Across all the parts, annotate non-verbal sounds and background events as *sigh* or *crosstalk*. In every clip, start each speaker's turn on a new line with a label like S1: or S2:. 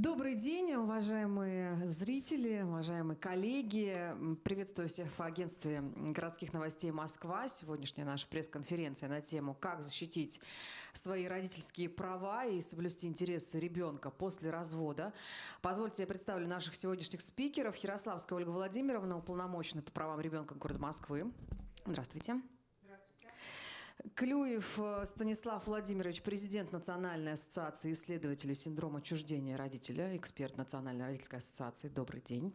S1: Добрый день, уважаемые зрители, уважаемые коллеги. Приветствую всех в агентстве городских новостей Москва. Сегодняшняя наша пресс-конференция на тему «Как защитить свои родительские права и соблюсти интересы ребенка после развода». Позвольте, я представлю наших сегодняшних спикеров. Ярославская Ольга Владимировна, уполномоченная по правам ребенка города Москвы. Здравствуйте. Клюев э, Станислав Владимирович, президент Национальной ассоциации исследователей синдрома отчуждения родителя, эксперт Национальной родительской ассоциации. Добрый день.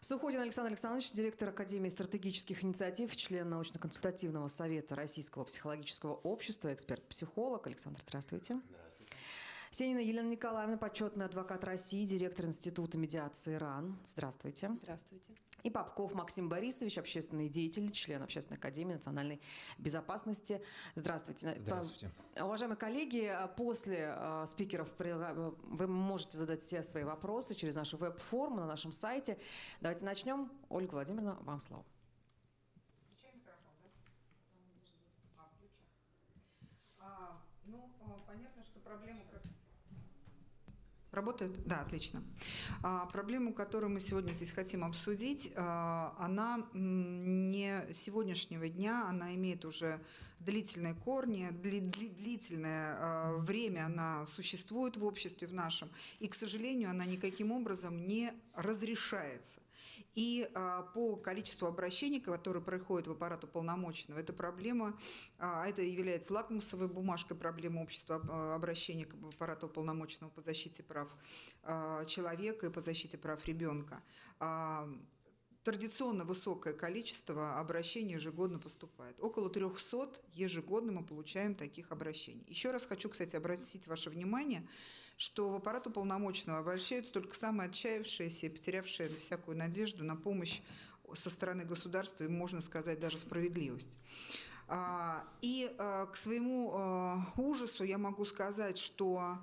S1: Суходин Александр Александрович, директор Академии стратегических инициатив, член научно-консультативного совета Российского психологического общества, эксперт-психолог. Александр, здравствуйте. Здравствуйте. Сенина Елена Николаевна, почетный адвокат России, директор Института медиации РАН. Здравствуйте.
S2: Здравствуйте.
S1: И Попков Максим Борисович, общественный деятель, член Общественной академии национальной безопасности. Здравствуйте.
S3: Здравствуйте.
S1: Уважаемые коллеги, после э, спикеров вы можете задать все свои вопросы через нашу веб-форму на нашем сайте. Давайте начнем. Ольга Владимировна, вам слово.
S2: А, ну, а, понятно, что проблема как Работает? Да, отлично. А, проблему, которую мы сегодня здесь хотим обсудить, а, она не сегодняшнего дня, она имеет уже длительные корни, дли, дли, длительное а, время она существует в обществе в нашем, и, к сожалению, она никаким образом не разрешается. И а, по количеству обращений, которые проходят в аппарат уполномоченного, эта проблема, а, это является лакмусовой бумажкой проблемы общества а, обращения к аппарату уполномоченного по защите прав человека и по защите прав ребенка. Традиционно высокое количество обращений ежегодно поступает. Около 300 ежегодно мы получаем таких обращений. Еще раз хочу, кстати, обратить ваше внимание, что в аппарат уполномоченного обращаются только самые отчаявшиеся и потерявшие всякую надежду на помощь со стороны государства и, можно сказать, даже справедливость. А, и а, к своему а, ужасу я могу сказать, что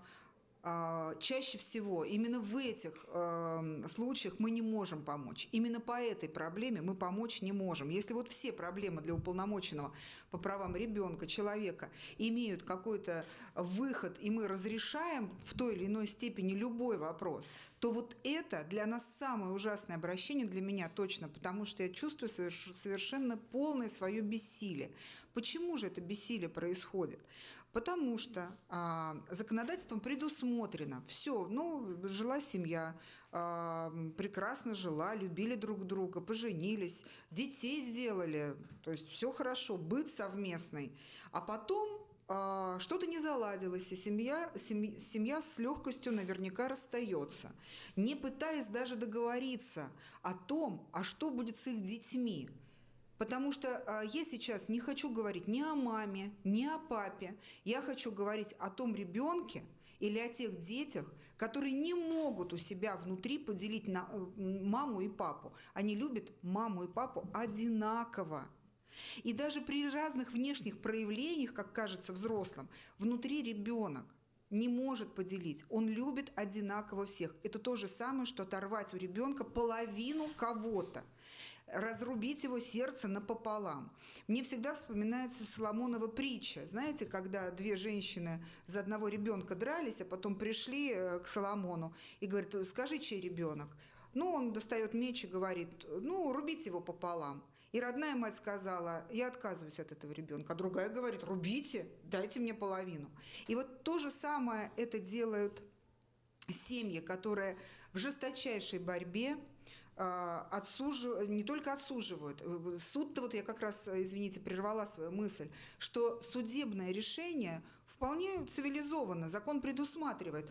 S2: чаще всего именно в этих э, случаях мы не можем помочь. Именно по этой проблеме мы помочь не можем. Если вот все проблемы для уполномоченного по правам ребенка, человека имеют какой-то выход, и мы разрешаем в той или иной степени любой вопрос, то вот это для нас самое ужасное обращение, для меня точно, потому что я чувствую совершенно полное свое бессилие. Почему же это бессилие происходит? Потому что а, законодательством предусмотрено все, ну, жила семья, а, прекрасно жила, любили друг друга, поженились, детей сделали, то есть все хорошо, быт совместный. А потом а, что-то не заладилось, и семья, семья, семья с легкостью наверняка расстается, не пытаясь даже договориться о том, а что будет с их детьми. Потому что а, я сейчас не хочу говорить ни о маме, ни о папе. Я хочу говорить о том ребенке или о тех детях, которые не могут у себя внутри поделить на э, маму и папу. Они любят маму и папу одинаково. И даже при разных внешних проявлениях, как кажется взрослым, внутри ребенок не может поделить. Он любит одинаково всех. Это то же самое, что оторвать у ребенка половину кого-то, разрубить его сердце напополам. Мне всегда вспоминается Соломонова притча. Знаете, когда две женщины за одного ребенка дрались, а потом пришли э, к Соломону и говорят, скажи, чей ребенок? Ну, он достает меч и говорит, ну, рубить его пополам. И родная мать сказала, я отказываюсь от этого ребенка. А другая говорит, рубите, дайте мне половину. И вот то же самое это делают семьи, которые в жесточайшей борьбе а, отсуживают, не только отсуживают. Суд-то, вот я как раз, извините, прервала свою мысль, что судебное решение вполне цивилизованно, закон предусматривает.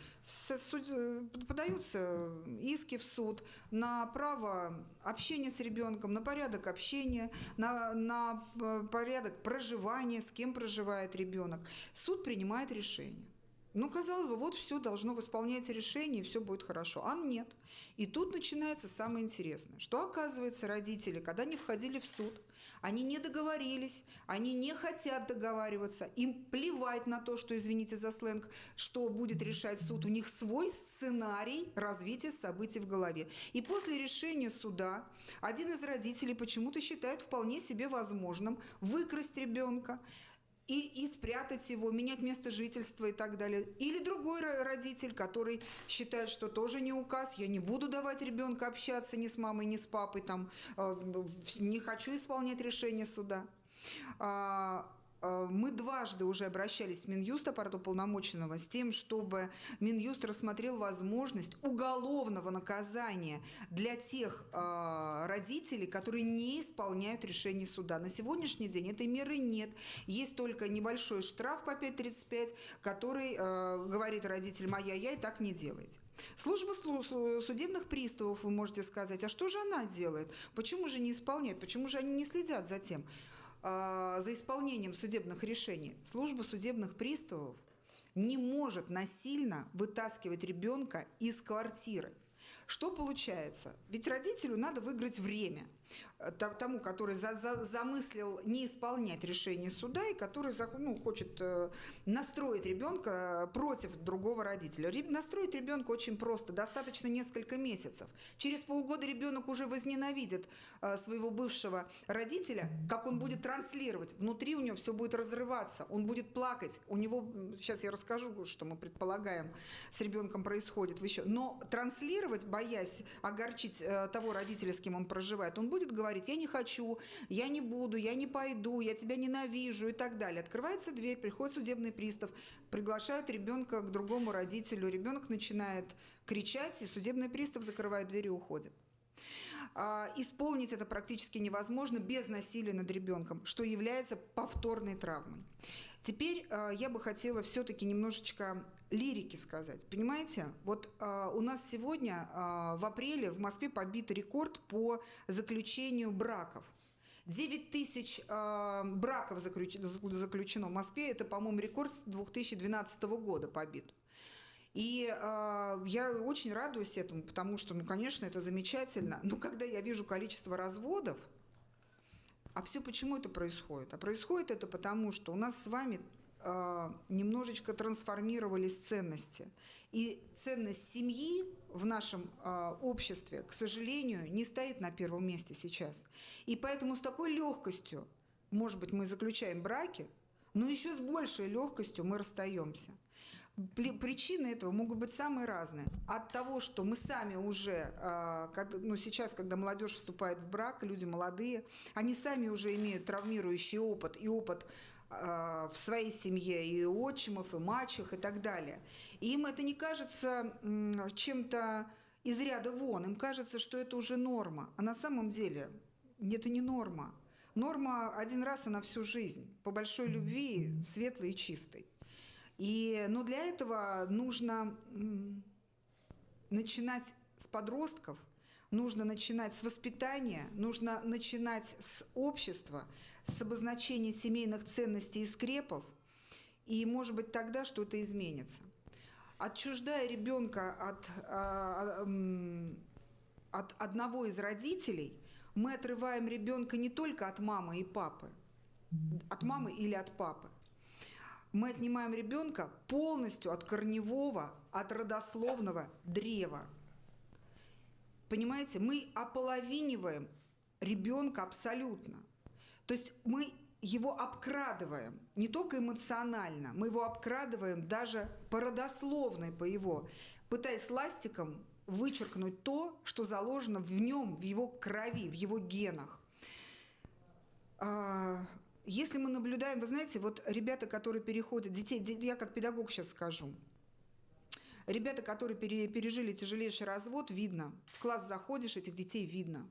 S2: Подаются иски в суд на право общения с ребенком, на порядок общения, на, на э, порядок проживания, с кем проживает ребенок. Суд принимает решение. Ну, казалось бы, вот все должно восполнять решение, и все будет хорошо. А нет. И тут начинается самое интересное, что оказывается родители, когда они входили в суд, они не договорились, они не хотят договариваться, им плевать на то, что, извините за сленг, что будет решать суд, у них свой сценарий развития событий в голове. И после решения суда один из родителей почему-то считает вполне себе возможным выкрасть ребенка, и, и спрятать его, менять место жительства и так далее. Или другой родитель, который считает, что тоже не указ, я не буду давать ребенка общаться ни с мамой, ни с папой, там, э, не хочу исполнять решение суда. Э, мы дважды уже обращались в Минюст, аппарат уполномоченного, с тем, чтобы Минюст рассмотрел возможность уголовного наказания для тех э, родителей, которые не исполняют решение суда. На сегодняшний день этой меры нет. Есть только небольшой штраф по 5.35, который э, говорит родителям «ай-яй-яй, так не делайте». Служба судебных приставов, вы можете сказать, а что же она делает? Почему же не исполняет? Почему же они не следят за тем? А, за исполнением судебных решений служба судебных приставов не может насильно вытаскивать ребенка из квартиры. Что получается? Ведь родителю надо выиграть время – тому, который за, за, замыслил не исполнять решение суда и который ну, хочет э, настроить ребенка против другого родителя. Настроить ребенка очень просто, достаточно несколько месяцев. Через полгода ребенок уже возненавидит э, своего бывшего родителя, как он будет транслировать. Внутри у него все будет разрываться, он будет плакать. У него, сейчас я расскажу, что мы предполагаем, с ребенком происходит еще. Но транслировать, боясь огорчить э, того родителя, с кем он проживает, он будет будет говорить, я не хочу, я не буду, я не пойду, я тебя ненавижу и так далее. Открывается дверь, приходит судебный пристав, приглашают ребенка к другому родителю, ребенок начинает кричать, и судебный пристав закрывает дверь и уходит. А, исполнить это практически невозможно без насилия над ребенком, что является повторной травмой. Теперь э, я бы хотела все-таки немножечко лирики сказать. Понимаете, вот э, у нас сегодня э, в апреле в Москве побит рекорд по заключению браков. 9 тысяч э, браков заключено, заключено в Москве. Это, по-моему, рекорд с 2012 года побит. И э, я очень радуюсь этому, потому что, ну, конечно, это замечательно. Но когда я вижу количество разводов, а все почему это происходит? А происходит это потому, что у нас с вами немножечко трансформировались ценности. И ценность семьи в нашем э, обществе, к сожалению, не стоит на первом месте сейчас. И поэтому с такой легкостью, может быть, мы заключаем браки, но еще с большей легкостью мы расстаемся. Причины этого могут быть самые разные. От того, что мы сами уже, а, ну сейчас, когда молодежь вступает в брак, люди молодые, они сами уже имеют травмирующий опыт и опыт в своей семье и отчимов, и мачех, и так далее. И им это не кажется чем-то из ряда вон, им кажется, что это уже норма. А на самом деле это не норма. Норма один раз и на всю жизнь, по большой любви, светлой и чистой. И, но для этого нужно начинать с подростков, нужно начинать с воспитания, нужно начинать с общества, с обозначения семейных ценностей и скрепов, и, может быть, тогда что-то изменится. Отчуждая ребенка от, а, а, от одного из родителей, мы отрываем ребенка не только от мамы и папы, от мамы или от папы, мы отнимаем ребенка полностью от корневого, от родословного древа. Понимаете, мы ополовиниваем ребенка абсолютно. То есть мы его обкрадываем, не только эмоционально, мы его обкрадываем даже по родословной, по его, пытаясь ластиком вычеркнуть то, что заложено в нем, в его крови, в его генах. А, если мы наблюдаем, вы знаете, вот ребята, которые переходят, детей, я как педагог сейчас скажу, ребята, которые пережили тяжелейший развод, видно. В класс заходишь, этих детей видно.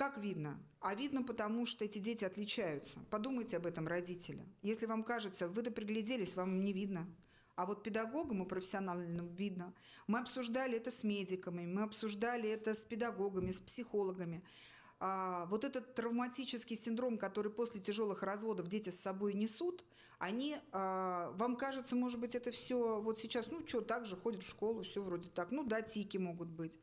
S2: Как видно? А видно потому, что эти дети отличаются. Подумайте об этом, родители. Если вам кажется, вы-то пригляделись, вам не видно. А вот педагогам и профессиональным видно. Мы обсуждали это с медиками, мы обсуждали это с педагогами, с психологами. А, вот этот травматический синдром, который после тяжелых разводов дети с собой несут, они, а, вам кажется, может быть, это все вот сейчас, ну что, так же ходят в школу, все вроде так, ну да, тики могут быть.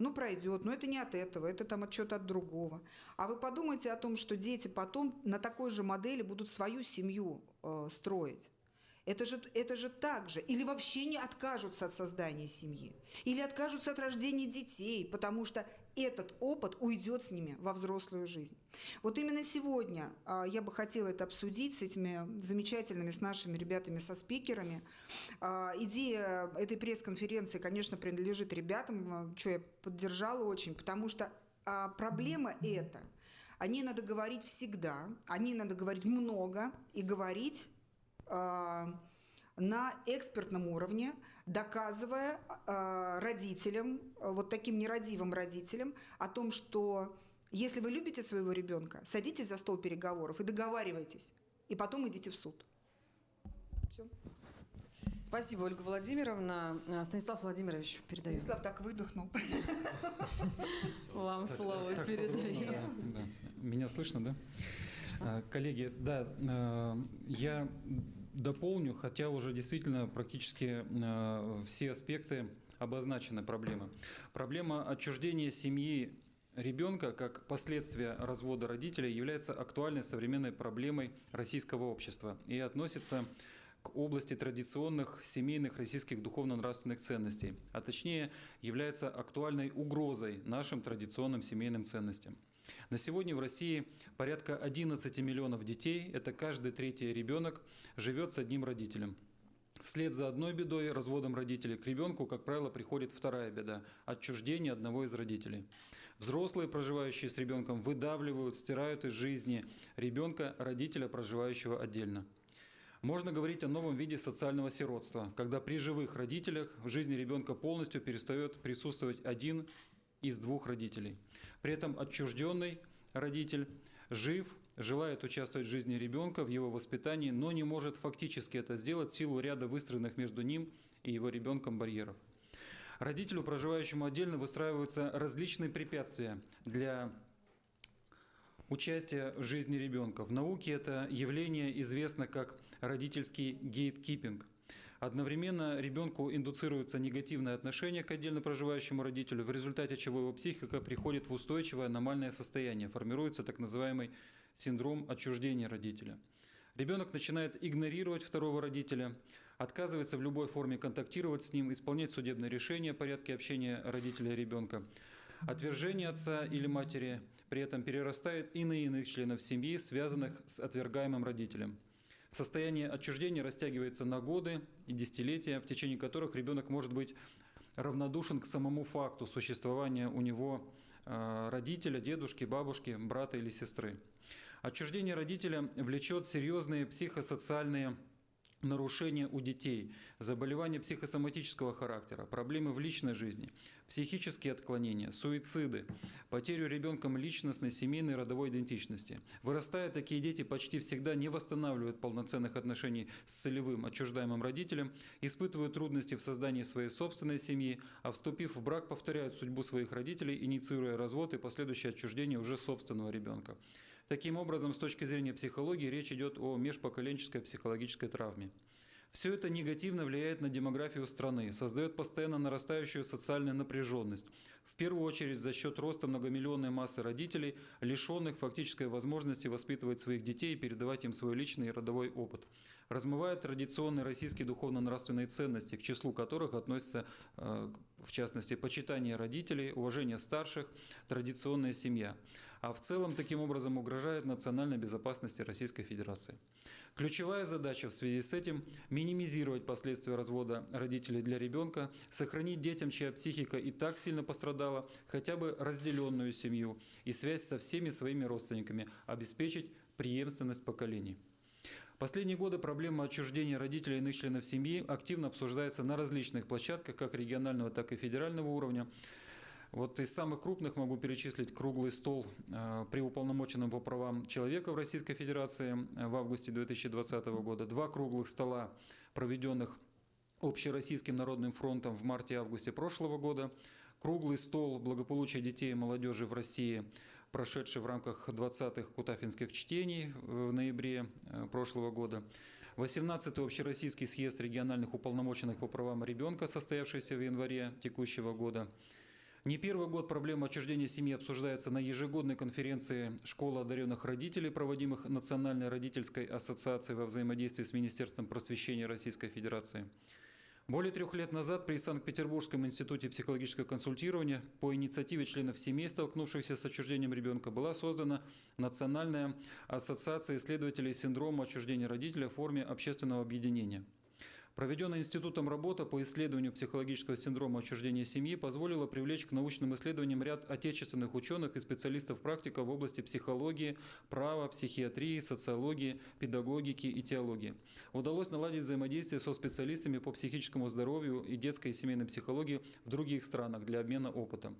S2: Ну, пройдет, но это не от этого, это там от чего-то от другого. А вы подумайте о том, что дети потом на такой же модели будут свою семью э, строить. Это же, это же так же. Или вообще не откажутся от создания семьи. Или откажутся от рождения детей, потому что этот опыт уйдет с ними во взрослую жизнь. Вот именно сегодня а, я бы хотела это обсудить с этими замечательными, с нашими ребятами, со спикерами. А, идея этой пресс-конференции, конечно, принадлежит ребятам, а, что я поддержала очень, потому что проблема эта, о ней надо говорить всегда, о ней надо говорить много и говорить на экспертном уровне, доказывая э, родителям, вот таким нерадивым родителям, о том, что если вы любите своего ребенка, садитесь за стол переговоров и договаривайтесь, и потом идите в суд. Все.
S1: Спасибо, Ольга Владимировна. Э, Станислав Владимирович, передаю.
S2: Станислав так выдохнул. *laughs*
S1: Вам слово передаю.
S3: да, да. *laughs* Меня слышно, да? А, Коллеги, да, э, я дополню, хотя уже действительно практически э, все аспекты обозначены проблемы. Проблема отчуждения семьи ребенка как последствия развода родителей является актуальной современной проблемой российского общества и относится к области традиционных семейных российских духовно-нравственных ценностей, а точнее является актуальной угрозой нашим традиционным семейным ценностям. На сегодня в России порядка 11 миллионов детей, это каждый третий ребенок, живет с одним родителем. Вслед за одной бедой, разводом родителей, к ребенку, как правило, приходит вторая беда – отчуждение одного из родителей. Взрослые, проживающие с ребенком, выдавливают, стирают из жизни ребенка, родителя, проживающего отдельно. Можно говорить о новом виде социального сиротства, когда при живых родителях в жизни ребенка полностью перестает присутствовать один из двух родителей. При этом отчужденный родитель жив, желает участвовать в жизни ребенка, в его воспитании, но не может фактически это сделать в силу ряда выстроенных между ним и его ребенком барьеров. Родителю, проживающему отдельно, выстраиваются различные препятствия для участия в жизни ребенка. В науке это явление известно как родительский гейткипинг. Одновременно ребенку индуцируется негативное отношение к отдельно проживающему родителю, в результате чего его психика приходит в устойчивое аномальное состояние, формируется так называемый синдром отчуждения родителя. Ребенок начинает игнорировать второго родителя, отказывается в любой форме контактировать с ним, исполнять судебное решение о порядке общения родителя и ребенка. Отвержение отца или матери при этом перерастает и на иных членов семьи, связанных с отвергаемым родителем. Состояние отчуждения растягивается на годы и десятилетия, в течение которых ребенок может быть равнодушен к самому факту существования у него э, родителя, дедушки, бабушки, брата или сестры. Отчуждение родителя влечет серьезные психосоциальные нарушения у детей, заболевания психосоматического характера, проблемы в личной жизни, психические отклонения, суициды, потерю ребенком личностной, семейной, родовой идентичности. Вырастая, такие дети почти всегда не восстанавливают полноценных отношений с целевым отчуждаемым родителем, испытывают трудности в создании своей собственной семьи, а вступив в брак, повторяют судьбу своих родителей, инициируя развод и последующее отчуждение уже собственного ребенка. Таким образом, с точки зрения психологии, речь идет о межпоколенческой психологической травме. Все это негативно влияет на демографию страны, создает постоянно нарастающую социальную напряженность, в первую очередь за счет роста многомиллионной массы родителей, лишенных фактической возможности воспитывать своих детей и передавать им свой личный и родовой опыт. Размывают традиционные российские духовно-нравственные ценности, к числу которых относятся, э, в частности, почитание родителей, уважение старших, традиционная семья а в целом таким образом угрожает национальной безопасности Российской Федерации. Ключевая задача в связи с этим – минимизировать последствия развода родителей для ребенка, сохранить детям, чья психика и так сильно пострадала, хотя бы разделенную семью и связь со всеми своими родственниками, обеспечить преемственность поколений. Последние годы проблема отчуждения родителей иных членов семьи активно обсуждается на различных площадках, как регионального, так и федерального уровня. Вот из самых крупных могу перечислить круглый стол э, при уполномоченном по правам человека в Российской Федерации э, в августе 2020 года, два круглых стола, проведенных Общероссийским народным фронтом в марте-августе прошлого года, круглый стол благополучия детей и молодежи в России, прошедший в рамках 20-х Кутафинских чтений в ноябре э, прошлого года, 18-й Общероссийский съезд региональных уполномоченных по правам ребенка, состоявшийся в январе текущего года, Не первый год проблема отчуждения семьи обсуждается на ежегодной конференции «Школа одаренных родителей», проводимых Национальной родительской ассоциацией во взаимодействии с Министерством просвещения Российской Федерации. Более трех лет назад при Санкт-Петербургском институте психологического консультирования по инициативе членов семей, столкнувшихся с отчуждением ребенка, была создана Национальная ассоциация исследователей синдрома отчуждения родителя в форме общественного объединения – Проведенная институтом работа по исследованию психологического синдрома отчуждения семьи позволила привлечь к научным исследованиям ряд отечественных ученых и специалистов-практиков в области психологии, права, психиатрии, социологии, педагогики и теологии. Удалось наладить взаимодействие со специалистами по психическому здоровью и детской и семейной психологии в других странах для обмена опытом.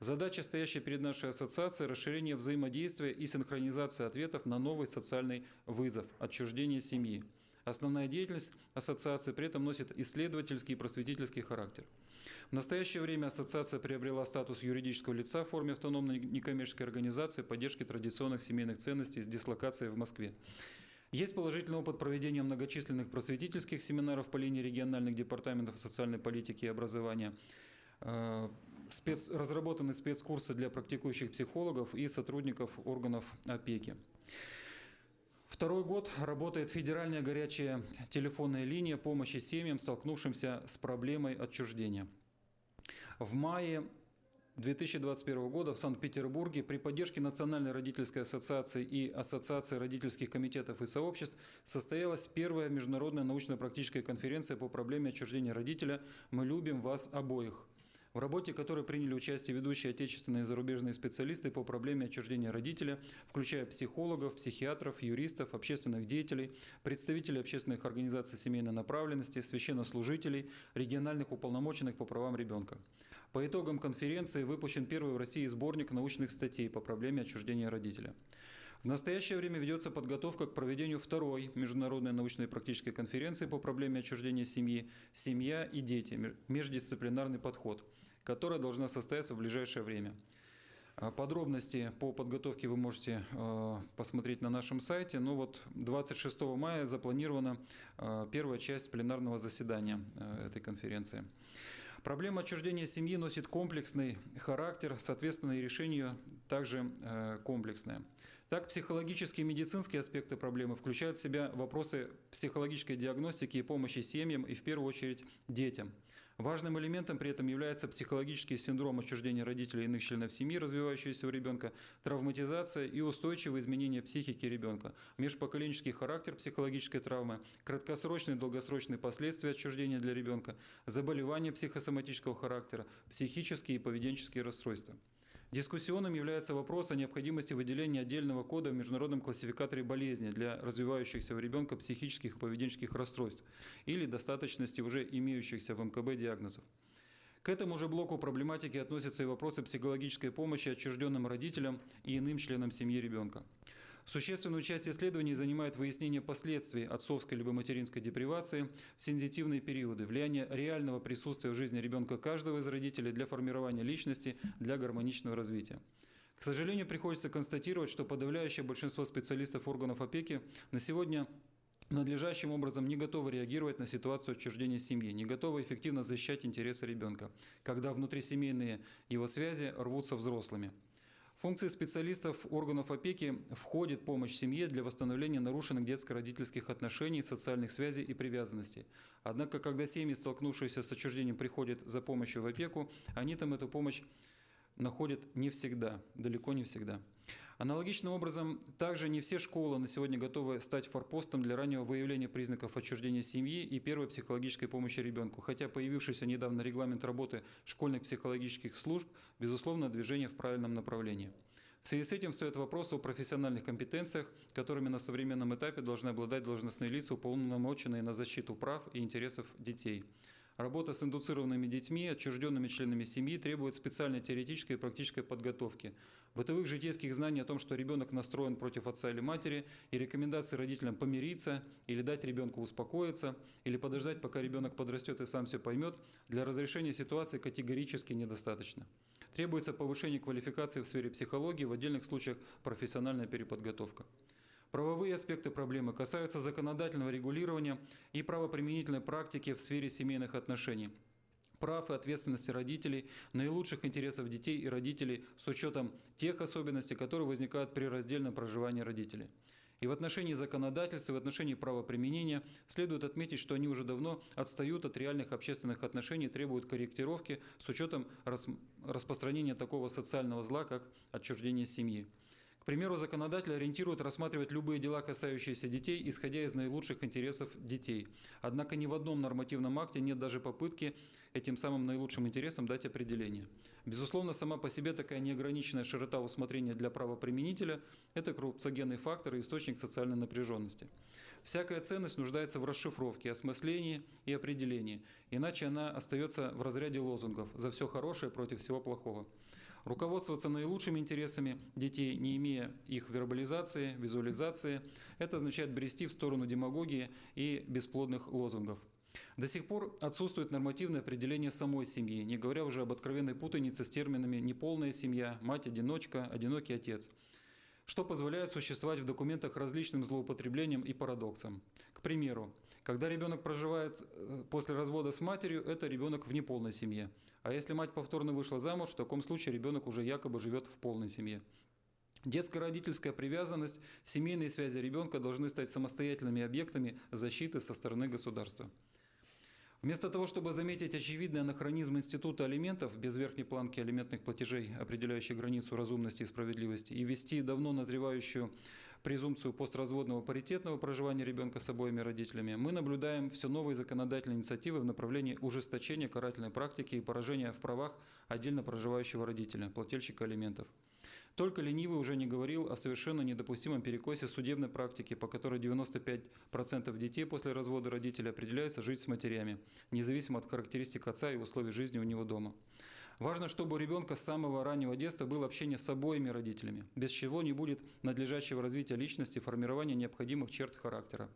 S3: Задача, стоящая перед нашей ассоциацией, расширение взаимодействия и синхронизация ответов на новый социальный вызов – отчуждение семьи. Основная деятельность ассоциации при этом носит исследовательский и просветительский характер. В настоящее время ассоциация приобрела статус юридического лица в форме автономной некоммерческой организации поддержки традиционных семейных ценностей с дислокацией в Москве. Есть положительный опыт проведения многочисленных просветительских семинаров по линии региональных департаментов социальной политики и образования, э, спец, разработаны спецкурсы для практикующих психологов и сотрудников органов опеки. Второй год работает федеральная горячая телефонная линия помощи семьям, столкнувшимся с проблемой отчуждения. В мае 2021 года в Санкт-Петербурге при поддержке Национальной родительской ассоциации и Ассоциации родительских комитетов и сообществ состоялась первая международная научно-практическая конференция по проблеме отчуждения родителя «Мы любим вас обоих», в работе которой приняли участие ведущие отечественные и зарубежные специалисты по проблеме отчуждения родителя, включая психологов, психиатров, юристов, общественных деятелей, представителей общественных организаций семейной направленности, священнослужителей, региональных уполномоченных по правам ребенка. По итогам конференции выпущен первый в России сборник научных статей по проблеме отчуждения родителя. В настоящее время ведется подготовка к проведению второй международной научной практической конференции по проблеме отчуждения семьи «Семья и дети. Междисциплинарный подход», которая должна состояться в ближайшее время. А, подробности по подготовке вы можете а, посмотреть на нашем сайте. Но вот 26 мая запланирована а, первая часть пленарного заседания этой конференции. Проблема отчуждения семьи носит комплексный характер, соответственно, и решение также комплексное. Так, психологические и медицинские аспекты проблемы включают в себя вопросы психологической диагностики и помощи семьям и, в первую очередь, детям – Важным элементом при этом является психологический синдром отчуждения родителей и иных членов семьи, развивающийся у ребенка, травматизация и устойчивые изменения психики ребенка, межпоколенческий характер психологической травмы, краткосрочные и долгосрочные последствия отчуждения для ребенка, заболевания психосоматического характера, психические и поведенческие расстройства. Дискуссионным является вопрос о необходимости выделения отдельного кода в международном классификаторе болезни для развивающихся у ребенка психических и поведенческих расстройств или достаточности уже имеющихся в МКБ диагнозов. К этому же блоку проблематики относятся и вопросы психологической помощи отчужденным родителям и иным членам семьи ребенка. Существенную часть исследований занимает выяснение последствий отцовской либо материнской депривации в сензитивные периоды, влияние реального присутствия в жизни ребенка каждого из родителей для формирования личности, для гармоничного развития. К сожалению, приходится констатировать, что подавляющее большинство специалистов органов опеки на сегодня надлежащим образом не готовы реагировать на ситуацию отчуждения семьи, не готовы эффективно защищать интересы ребенка, когда внутрисемейные его связи рвутся взрослыми функции специалистов органов опеки входит помощь семье для восстановления нарушенных детско-родительских отношений, социальных связей и привязанностей. Однако, когда семьи, столкнувшиеся с отчуждением, приходят за помощью в опеку, они там эту помощь находят не всегда, далеко не всегда. Аналогичным образом, также не все школы на сегодня готовы стать форпостом для раннего выявления признаков отчуждения семьи и первой психологической помощи ребенку, хотя появившийся недавно регламент работы школьных психологических служб, безусловно, движение в правильном направлении. В связи с этим стоит вопрос о профессиональных компетенциях, которыми на современном этапе должны обладать должностные лица, уполномоченные на защиту прав и интересов детей – Работа с индуцированными детьми, отчужденными членами семьи требует специальной теоретической и практической подготовки, бытовых житейских знаний о том, что ребенок настроен против отца или матери, и рекомендации родителям помириться, или дать ребенку успокоиться, или подождать, пока ребенок подрастет и сам все поймет, для разрешения ситуации категорически недостаточно. Требуется повышение квалификации в сфере психологии, в отдельных случаях профессиональная переподготовка. Правовые аспекты проблемы касаются законодательного регулирования и правоприменительной практики в сфере семейных отношений. прав и ответственности родителей, наилучших интересов детей и родителей с учетом тех особенностей, которые возникают при раздельном проживании родителей. И в отношении законодательства, и в отношении правоприменения следует отметить, что они уже давно отстают от реальных общественных отношений, требуют корректировки с учетом рас распространения такого социального зла, как отчуждение семьи. Примеру, законодатель ориентирует рассматривать любые дела, касающиеся детей, исходя из наилучших интересов детей. Однако ни в одном нормативном акте нет даже попытки этим самым наилучшим интересам дать определение. Безусловно, сама по себе такая неограниченная широта усмотрения для правоприменителя – это коррупциогенный фактор и источник социальной напряженности. Всякая ценность нуждается в расшифровке, осмыслении и определении, иначе она остается в разряде лозунгов «за все хорошее против всего плохого». Руководствоваться наилучшими интересами детей, не имея их вербализации, визуализации, это означает брести в сторону демагогии и бесплодных лозунгов. До сих пор отсутствует нормативное определение самой семьи, не говоря уже об откровенной путанице с терминами «неполная семья», «мать-одиночка», «одинокий отец», что позволяет существовать в документах различным злоупотреблениям и парадоксам. К примеру, когда ребенок проживает э, после развода с матерью, это ребенок в неполной семье. А если мать повторно вышла замуж, в таком случае ребенок уже якобы живет в полной семье. Детская родительская привязанность, семейные связи ребенка должны стать самостоятельными объектами защиты со стороны государства. Вместо того, чтобы заметить очевидный анахронизм института алиментов без верхней планки алиментных платежей, определяющей границу разумности и справедливости, и ввести давно назревающую презумпцию постразводного паритетного проживания ребенка с обоими родителями, мы наблюдаем все новые законодательные инициативы в направлении ужесточения карательной практики и поражения в правах отдельно проживающего родителя, плательщика алиментов. Только ленивый уже не говорил о совершенно недопустимом перекосе судебной практики, по которой 95% детей после развода родителей определяются жить с матерями, независимо от характеристик отца и условий жизни у него дома. Важно, чтобы у ребенка с самого раннего детства было общение с обоими родителями, без чего не будет надлежащего развития личности, формирования необходимых черт характера.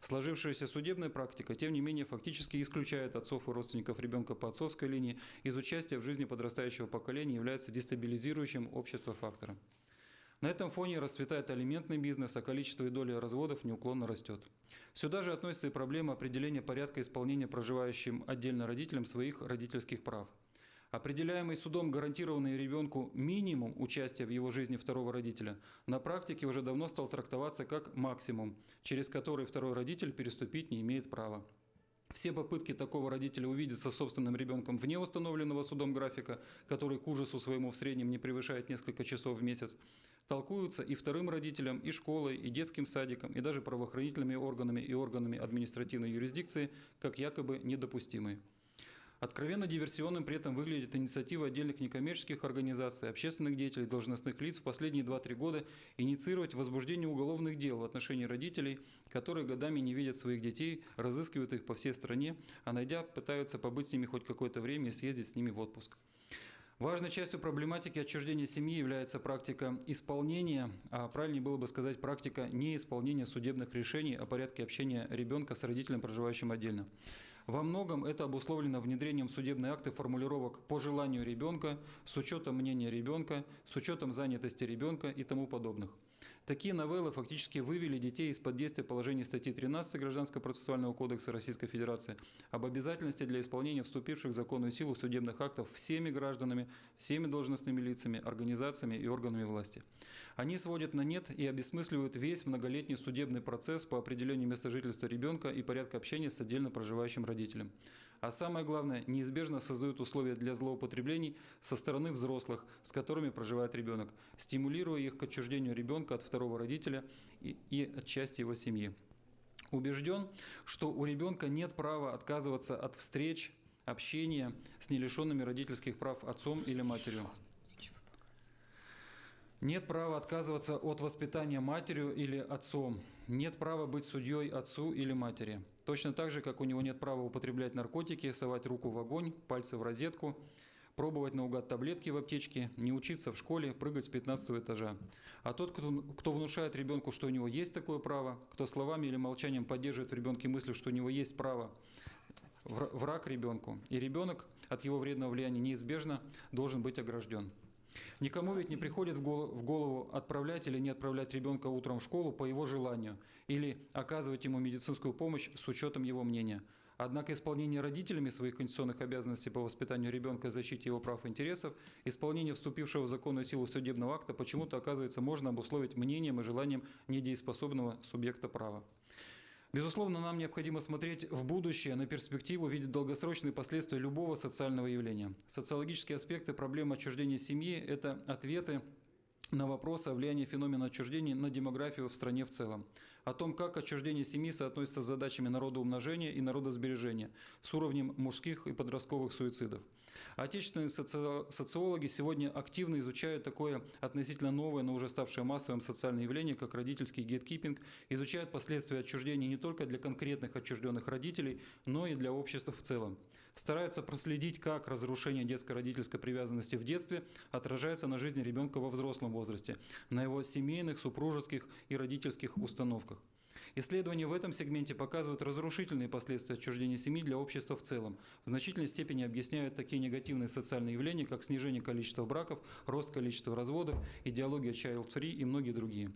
S3: Сложившаяся судебная практика, тем не менее, фактически исключает отцов и родственников ребенка по отцовской линии из участия в жизни подрастающего поколения является дестабилизирующим общество фактором. На этом фоне расцветает алиментный бизнес, а количество и доля разводов неуклонно растет. Сюда же относится и проблема определения порядка исполнения проживающим отдельно родителям своих родительских прав – Определяемый судом гарантированный ребенку минимум участия в его жизни второго родителя на практике уже давно стал трактоваться как максимум, через который второй родитель переступить не имеет права. Все попытки такого родителя увидеться собственным ребенком вне установленного судом графика, который к ужасу своему в среднем не превышает несколько часов в месяц, толкуются и вторым родителям, и школой, и детским садиком, и даже правоохранительными органами и органами административной юрисдикции как якобы недопустимые. Откровенно диверсионным при этом выглядит инициатива отдельных некоммерческих организаций, общественных деятелей, должностных лиц в последние 2-3 года инициировать возбуждение уголовных дел в отношении родителей, которые годами не видят своих детей, разыскивают их по всей стране, а найдя, пытаются побыть с ними хоть какое-то время и съездить с ними в отпуск. Важной частью проблематики отчуждения семьи является практика исполнения, а правильнее было бы сказать практика неисполнения судебных решений о порядке общения ребенка с родителем, проживающим отдельно. Во многом это обусловлено внедрением в судебные акты формулировок по желанию ребенка, с учетом мнения ребенка, с учетом занятости ребенка и тому подобных. Такие новеллы фактически вывели детей из-под действия положений статьи 13 Гражданского процессуального кодекса Российской Федерации об обязательности для исполнения вступивших в законную силу судебных актов всеми гражданами, всеми должностными лицами, организациями и органами власти. Они сводят на нет и обесмысливают весь многолетний судебный процесс по определению места жительства ребенка и порядка общения с отдельно проживающим родителем а самое главное, неизбежно создают условия для злоупотреблений со стороны взрослых, с которыми проживает ребенок, стимулируя их к отчуждению ребенка от второго родителя и, и от части его семьи. Убежден, что у ребенка нет права отказываться от встреч, общения с нелишенными родительских прав отцом или матерью. Нет права отказываться от воспитания матерью или отцом. Нет права быть судьей отцу или матери. Точно так же, как у него нет права употреблять наркотики, совать руку в огонь, пальцы в розетку, пробовать наугад таблетки в аптечке, не учиться в школе, прыгать с 15 этажа. А тот, кто, кто внушает ребенку, что у него есть такое право, кто словами или молчанием поддерживает в ребенке мысль, что у него есть право, враг ребенку. И ребенок от его вредного влияния неизбежно должен быть огражден. Никому ведь не приходит в голову отправлять или не отправлять ребенка утром в школу по его желанию или оказывать ему медицинскую помощь с учетом его мнения. Однако исполнение родителями своих конституционных обязанностей по воспитанию ребенка и защите его прав и интересов, исполнение вступившего в законную силу судебного акта почему-то, оказывается, можно обусловить мнением и желанием недееспособного субъекта права. Безусловно, нам необходимо смотреть в будущее, на перспективу, видеть долгосрочные последствия любого социального явления. Социологические аспекты проблемы отчуждения семьи – это ответы на вопрос о влиянии феномена отчуждения на демографию в стране в целом, о том, как отчуждение семьи соотносится с задачами народоумножения и народосбережения, с уровнем мужских и подростковых суицидов. Отечественные соци... социологи сегодня активно изучают такое относительно новое, но уже ставшее массовым социальное явление, как родительский гейткипинг, изучают последствия отчуждения не только для конкретных отчужденных родителей, но и для общества в целом стараются проследить, как разрушение детско-родительской привязанности в детстве отражается на жизни ребенка во взрослом возрасте, на его семейных, супружеских и родительских установках. Исследования в этом сегменте показывают разрушительные последствия отчуждения семьи для общества в целом. В значительной степени объясняют такие негативные социальные явления, как снижение количества браков, рост количества разводов, идеология child-free и многие другие.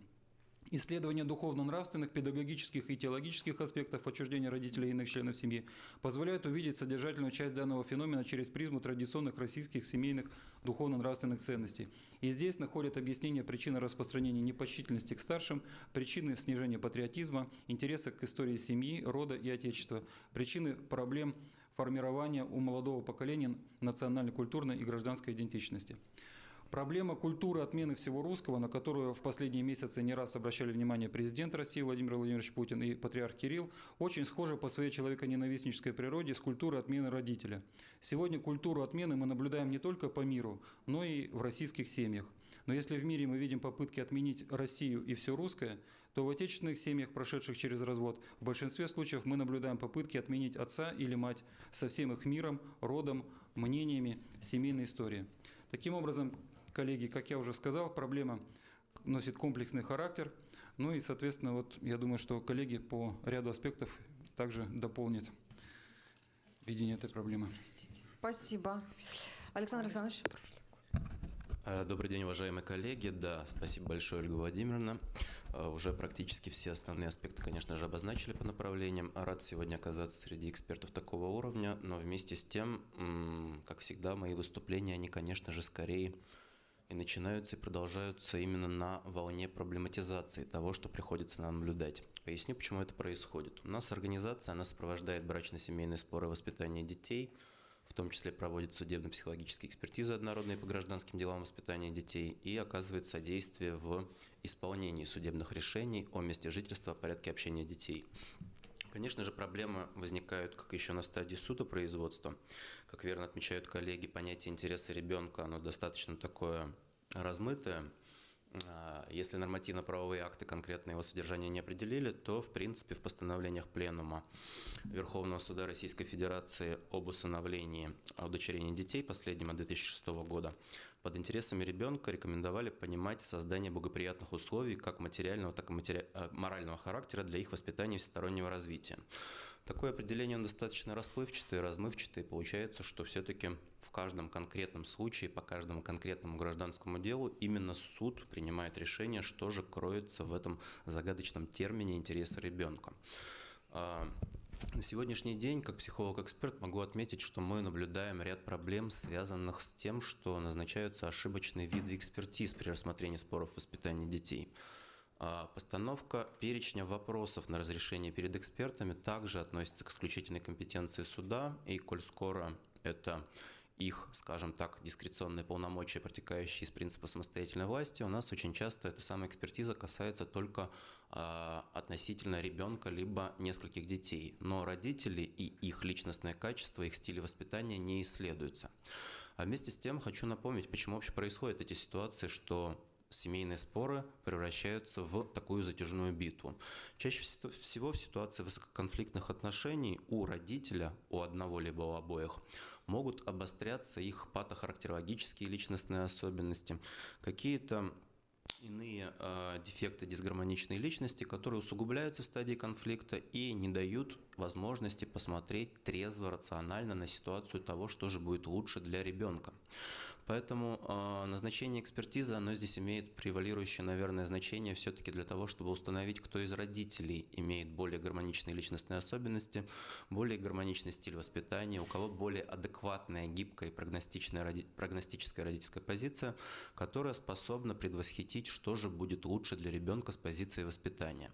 S3: Исследование духовно-нравственных, педагогических и теологических аспектов отчуждения родителей и иных членов семьи позволяют увидеть содержательную часть данного феномена через призму традиционных российских семейных духовно-нравственных ценностей. И здесь находят объяснение причины распространения непочтительности к старшим, причины снижения патриотизма, интереса к истории семьи, рода и отечества, причины проблем формирования у молодого поколения национальной, культурной и гражданской идентичности. Проблема культуры отмены всего русского, на которую в последние месяцы не раз обращали внимание президент России Владимир Владимирович Путин и патриарх Кирилл, очень схожа по своей человеконенавистнической природе с культурой отмены родителя. Сегодня культуру отмены мы наблюдаем не только по миру, но и в российских семьях. Но если в мире мы видим попытки отменить Россию и все русское, то в отечественных семьях, прошедших через развод, в большинстве случаев мы наблюдаем попытки отменить отца или мать со всем их миром, родом, мнениями, семейной историей. Таким образом, коллеги, как я уже сказал, проблема носит комплексный характер. Ну и, соответственно, вот я думаю, что коллеги по ряду аспектов также дополнят видение этой проблемы.
S1: Спасибо. Александр Александрович.
S4: Э, добрый день, уважаемые коллеги. Да, спасибо большое, Ольга Владимировна. Э, уже практически все основные аспекты, конечно же, обозначили по направлениям. Рад сегодня оказаться среди экспертов такого уровня, но вместе с тем, как всегда, мои выступления, они, конечно же, скорее и начинаются и продолжаются именно на волне проблематизации того, что приходится нам наблюдать. Поясню, почему это происходит. У нас организация, она сопровождает брачно-семейные споры и воспитание детей, в том числе проводит судебно-психологические экспертизы однородные по гражданским делам воспитания детей и оказывает содействие в исполнении судебных решений о месте жительства, порядке общения детей. Конечно же, проблемы возникают как еще на стадии судопроизводства. Как верно отмечают коллеги, понятие интереса ребенка, оно достаточно такое размытое. А, если нормативно-правовые акты конкретно его содержание не определили, то, в принципе, в постановлениях Пленума Верховного Суда Российской Федерации об усыновлении удочерения детей, последнего 2006 года, под интересами ребенка рекомендовали понимать создание благоприятных условий как материального, так и матери... Э, морального характера для их воспитания и всестороннего развития. Такое определение достаточно расплывчатое, размывчатое, получается, что все-таки в каждом конкретном случае, по каждому конкретному гражданскому делу именно суд принимает решение, что же кроется в этом загадочном термине интереса ребенка. На сегодняшний день, как психолог-эксперт, могу отметить, что мы наблюдаем ряд проблем, связанных с тем, что назначаются ошибочные виды экспертиз при рассмотрении споров воспитания детей. А, постановка перечня вопросов на разрешение перед экспертами также относится к исключительной компетенции суда, и коль скоро это их, скажем так, дискреционные полномочия, протекающие из принципа самостоятельной власти, у нас очень часто эта самая экспертиза касается только э, относительно ребенка либо нескольких детей, но родители и их личностное качество, их стиль воспитания не исследуются. А вместе с тем хочу напомнить, почему вообще происходят эти ситуации, что семейные споры превращаются в такую затяжную битву. Чаще всего в ситуации высококонфликтных отношений у родителя, у одного либо у обоих, могут обостряться их патохарактерологические личностные особенности, какие-то иные э, дефекты дисгармоничной личности, которые усугубляются в стадии конфликта и не дают возможности посмотреть трезво, рационально на ситуацию того, что же будет лучше для ребенка. Поэтому э, назначение экспертизы, оно здесь имеет превалирующее, наверное, значение все-таки для того, чтобы установить, кто из родителей имеет более гармоничные личностные особенности, более гармоничный стиль воспитания, у кого более адекватная, гибкая и прогностичная, прогностическая родительская позиция, которая способна предвосхитить, что же будет лучше для ребенка с позиции воспитания.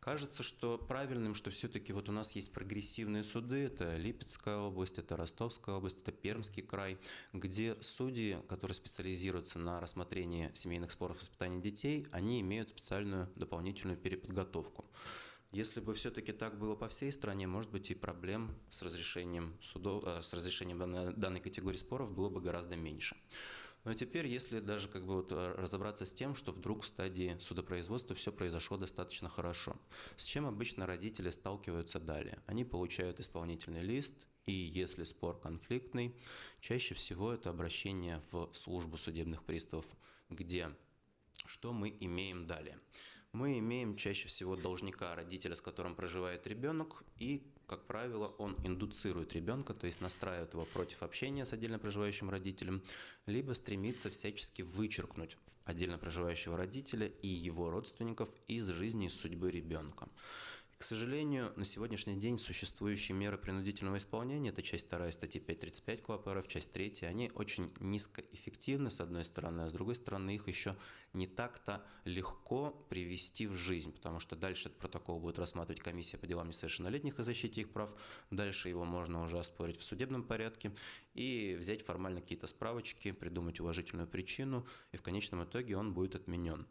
S4: Кажется, что правильным, что все-таки вот у нас есть прогрессивные суды, это Липецкая область, это Ростовская область, это Пермский край, где судьи, которые специализируются на рассмотрении семейных споров и воспитании детей, они имеют специальную дополнительную переподготовку. Если бы все-таки так было по всей стране, может быть, и проблем с разрешением, судов, э, с разрешением данной категории споров было бы гораздо меньше. Но теперь, если даже как бы вот э, разобраться с тем, что вдруг в стадии судопроизводства все произошло достаточно хорошо, с чем обычно родители сталкиваются далее? Они получают исполнительный лист, и если спор конфликтный, чаще всего это обращение в службу судебных приставов, где что мы имеем далее? Мы имеем чаще всего должника, родителя, с которым проживает ребенок, и как правило, он индуцирует ребенка, то есть настраивает его против общения с отдельно проживающим родителем, либо стремится всячески вычеркнуть отдельно проживающего родителя и его родственников из жизни и судьбы ребенка. К сожалению, на сегодняшний день существующие меры принудительного исполнения, это часть 2 статьи 5.35 КОАП часть 3, они очень низкоэффективны с одной стороны, а с другой стороны их еще не так-то легко привести в жизнь, потому что дальше этот протокол будет рассматривать комиссия по делам несовершеннолетних и защите их прав, дальше его можно уже оспорить в судебном порядке и взять формально какие-то справочки, придумать уважительную причину, и в конечном итоге он будет отменен.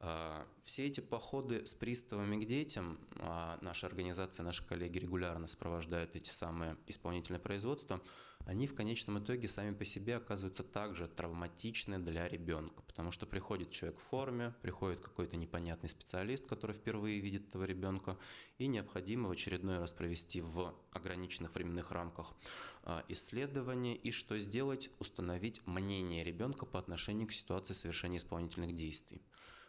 S4: А, все эти походы с приставами к детям, а наша организация, наши коллеги регулярно сопровождают эти самые исполнительные производства, они в конечном итоге сами по себе оказываются также травматичны для ребенка, потому что приходит человек в форме, приходит какой-то непонятный специалист, который впервые видит этого ребенка, и необходимо в очередной раз провести в ограниченных временных рамках а, исследование и что сделать, установить мнение ребенка по отношению к ситуации совершения исполнительных действий.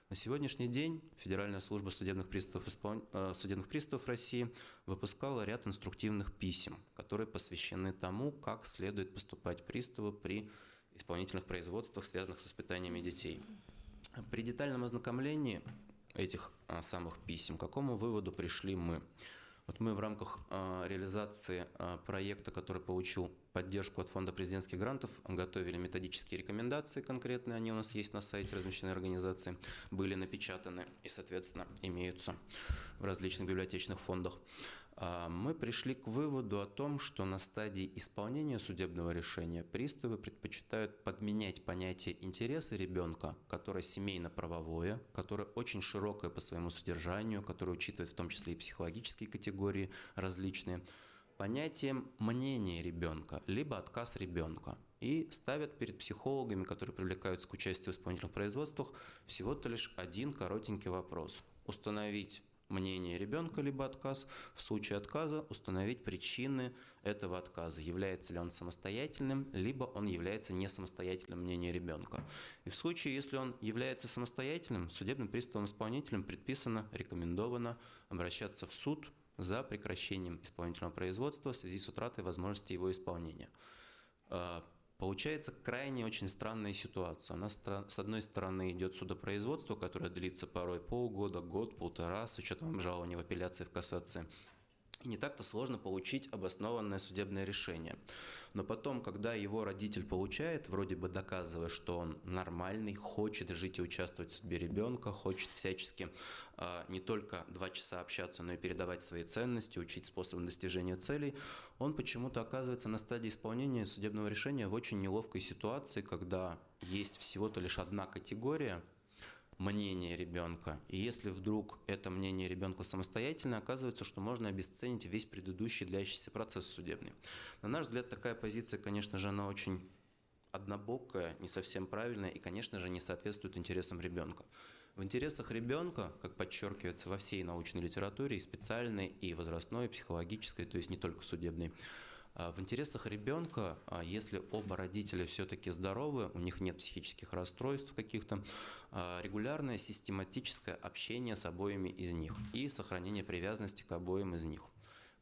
S4: На сегодняшний день Федеральная служба судебных приставов, испол... Э, судебных приставов России выпускала ряд инструктивных писем, которые посвящены тому, как следует поступать приставу при исполнительных производствах, связанных с воспитаниями детей. При детальном ознакомлении этих а, самых писем, к какому выводу пришли мы? Вот мы в рамках э, реализации э, проекта, который получил поддержку от Фонда президентских грантов, готовили методические рекомендации конкретные, они у нас есть на сайте размещенной организации, были напечатаны и, соответственно, имеются в различных библиотечных фондах. А, мы пришли к выводу о том, что на стадии исполнения судебного решения приставы предпочитают подменять понятие интереса ребенка, которое семейно-правовое, которое очень широкое по своему содержанию, которое учитывает в том числе и психологические категории различные, понятием мнения ребенка, либо отказ ребенка. И ставят перед психологами, которые привлекаются к участию в исполнительных производствах, всего-то лишь один коротенький вопрос. Установить мнение ребенка, либо отказ. В случае отказа установить причины этого отказа. Является ли он самостоятельным, либо он является не самостоятельным мнением ребенка. И в случае, если он является самостоятельным, судебным приставом-исполнителем предписано, рекомендовано обращаться в суд за прекращением исполнительного производства в связи с утратой возможности его исполнения. Получается крайне очень странная ситуация. У нас с одной стороны идет судопроизводство, которое длится порой полгода, год, полтора, с учетом обжалования в апелляции в кассации. И не так-то сложно получить обоснованное судебное решение. Но потом, когда его родитель получает, вроде бы доказывая, что он нормальный, хочет жить и участвовать в судьбе ребенка, хочет всячески э, не только два часа общаться, но и передавать свои ценности, учить способам достижения целей, он почему-то оказывается на стадии исполнения судебного решения в очень неловкой ситуации, когда есть всего-то лишь одна категория – мнение ребенка. И если вдруг это мнение ребенка самостоятельно, оказывается, что можно обесценить весь предыдущий длящийся процесс судебный. На наш взгляд, такая позиция, конечно же, она очень однобокая, не совсем правильная и, конечно же, не соответствует интересам ребенка. В интересах ребенка, как подчеркивается во всей научной литературе, и специальной, и возрастной, и психологической, то есть не только судебной, В интересах ребенка, а, если оба родителя все-таки здоровы, у них нет психических расстройств каких-то, а, регулярное систематическое общение с обоими из них и сохранение привязанности к обоим из них.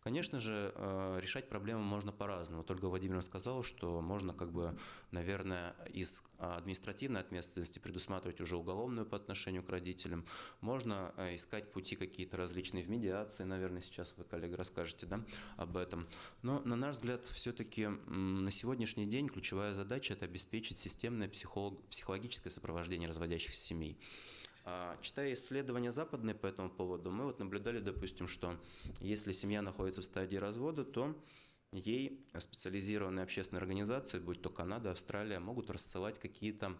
S4: Конечно же, э, решать проблему можно по-разному. Только Владимир сказал, что можно, как бы, наверное, из административной ответственности предусматривать уже уголовную по отношению к родителям. Можно э, искать пути какие-то различные в медиации, наверное, сейчас вы, коллега, расскажете да, об этом. Но, на наш взгляд, все-таки на сегодняшний день ключевая задача – это обеспечить системное психолог- психологическое сопровождение разводящихся семей. А, Читая исследования западные по этому поводу, мы вот наблюдали, допустим, что если семья находится в стадии развода, то ей специализированные общественные организации, будь то Канада, Австралия, могут рассылать какие-то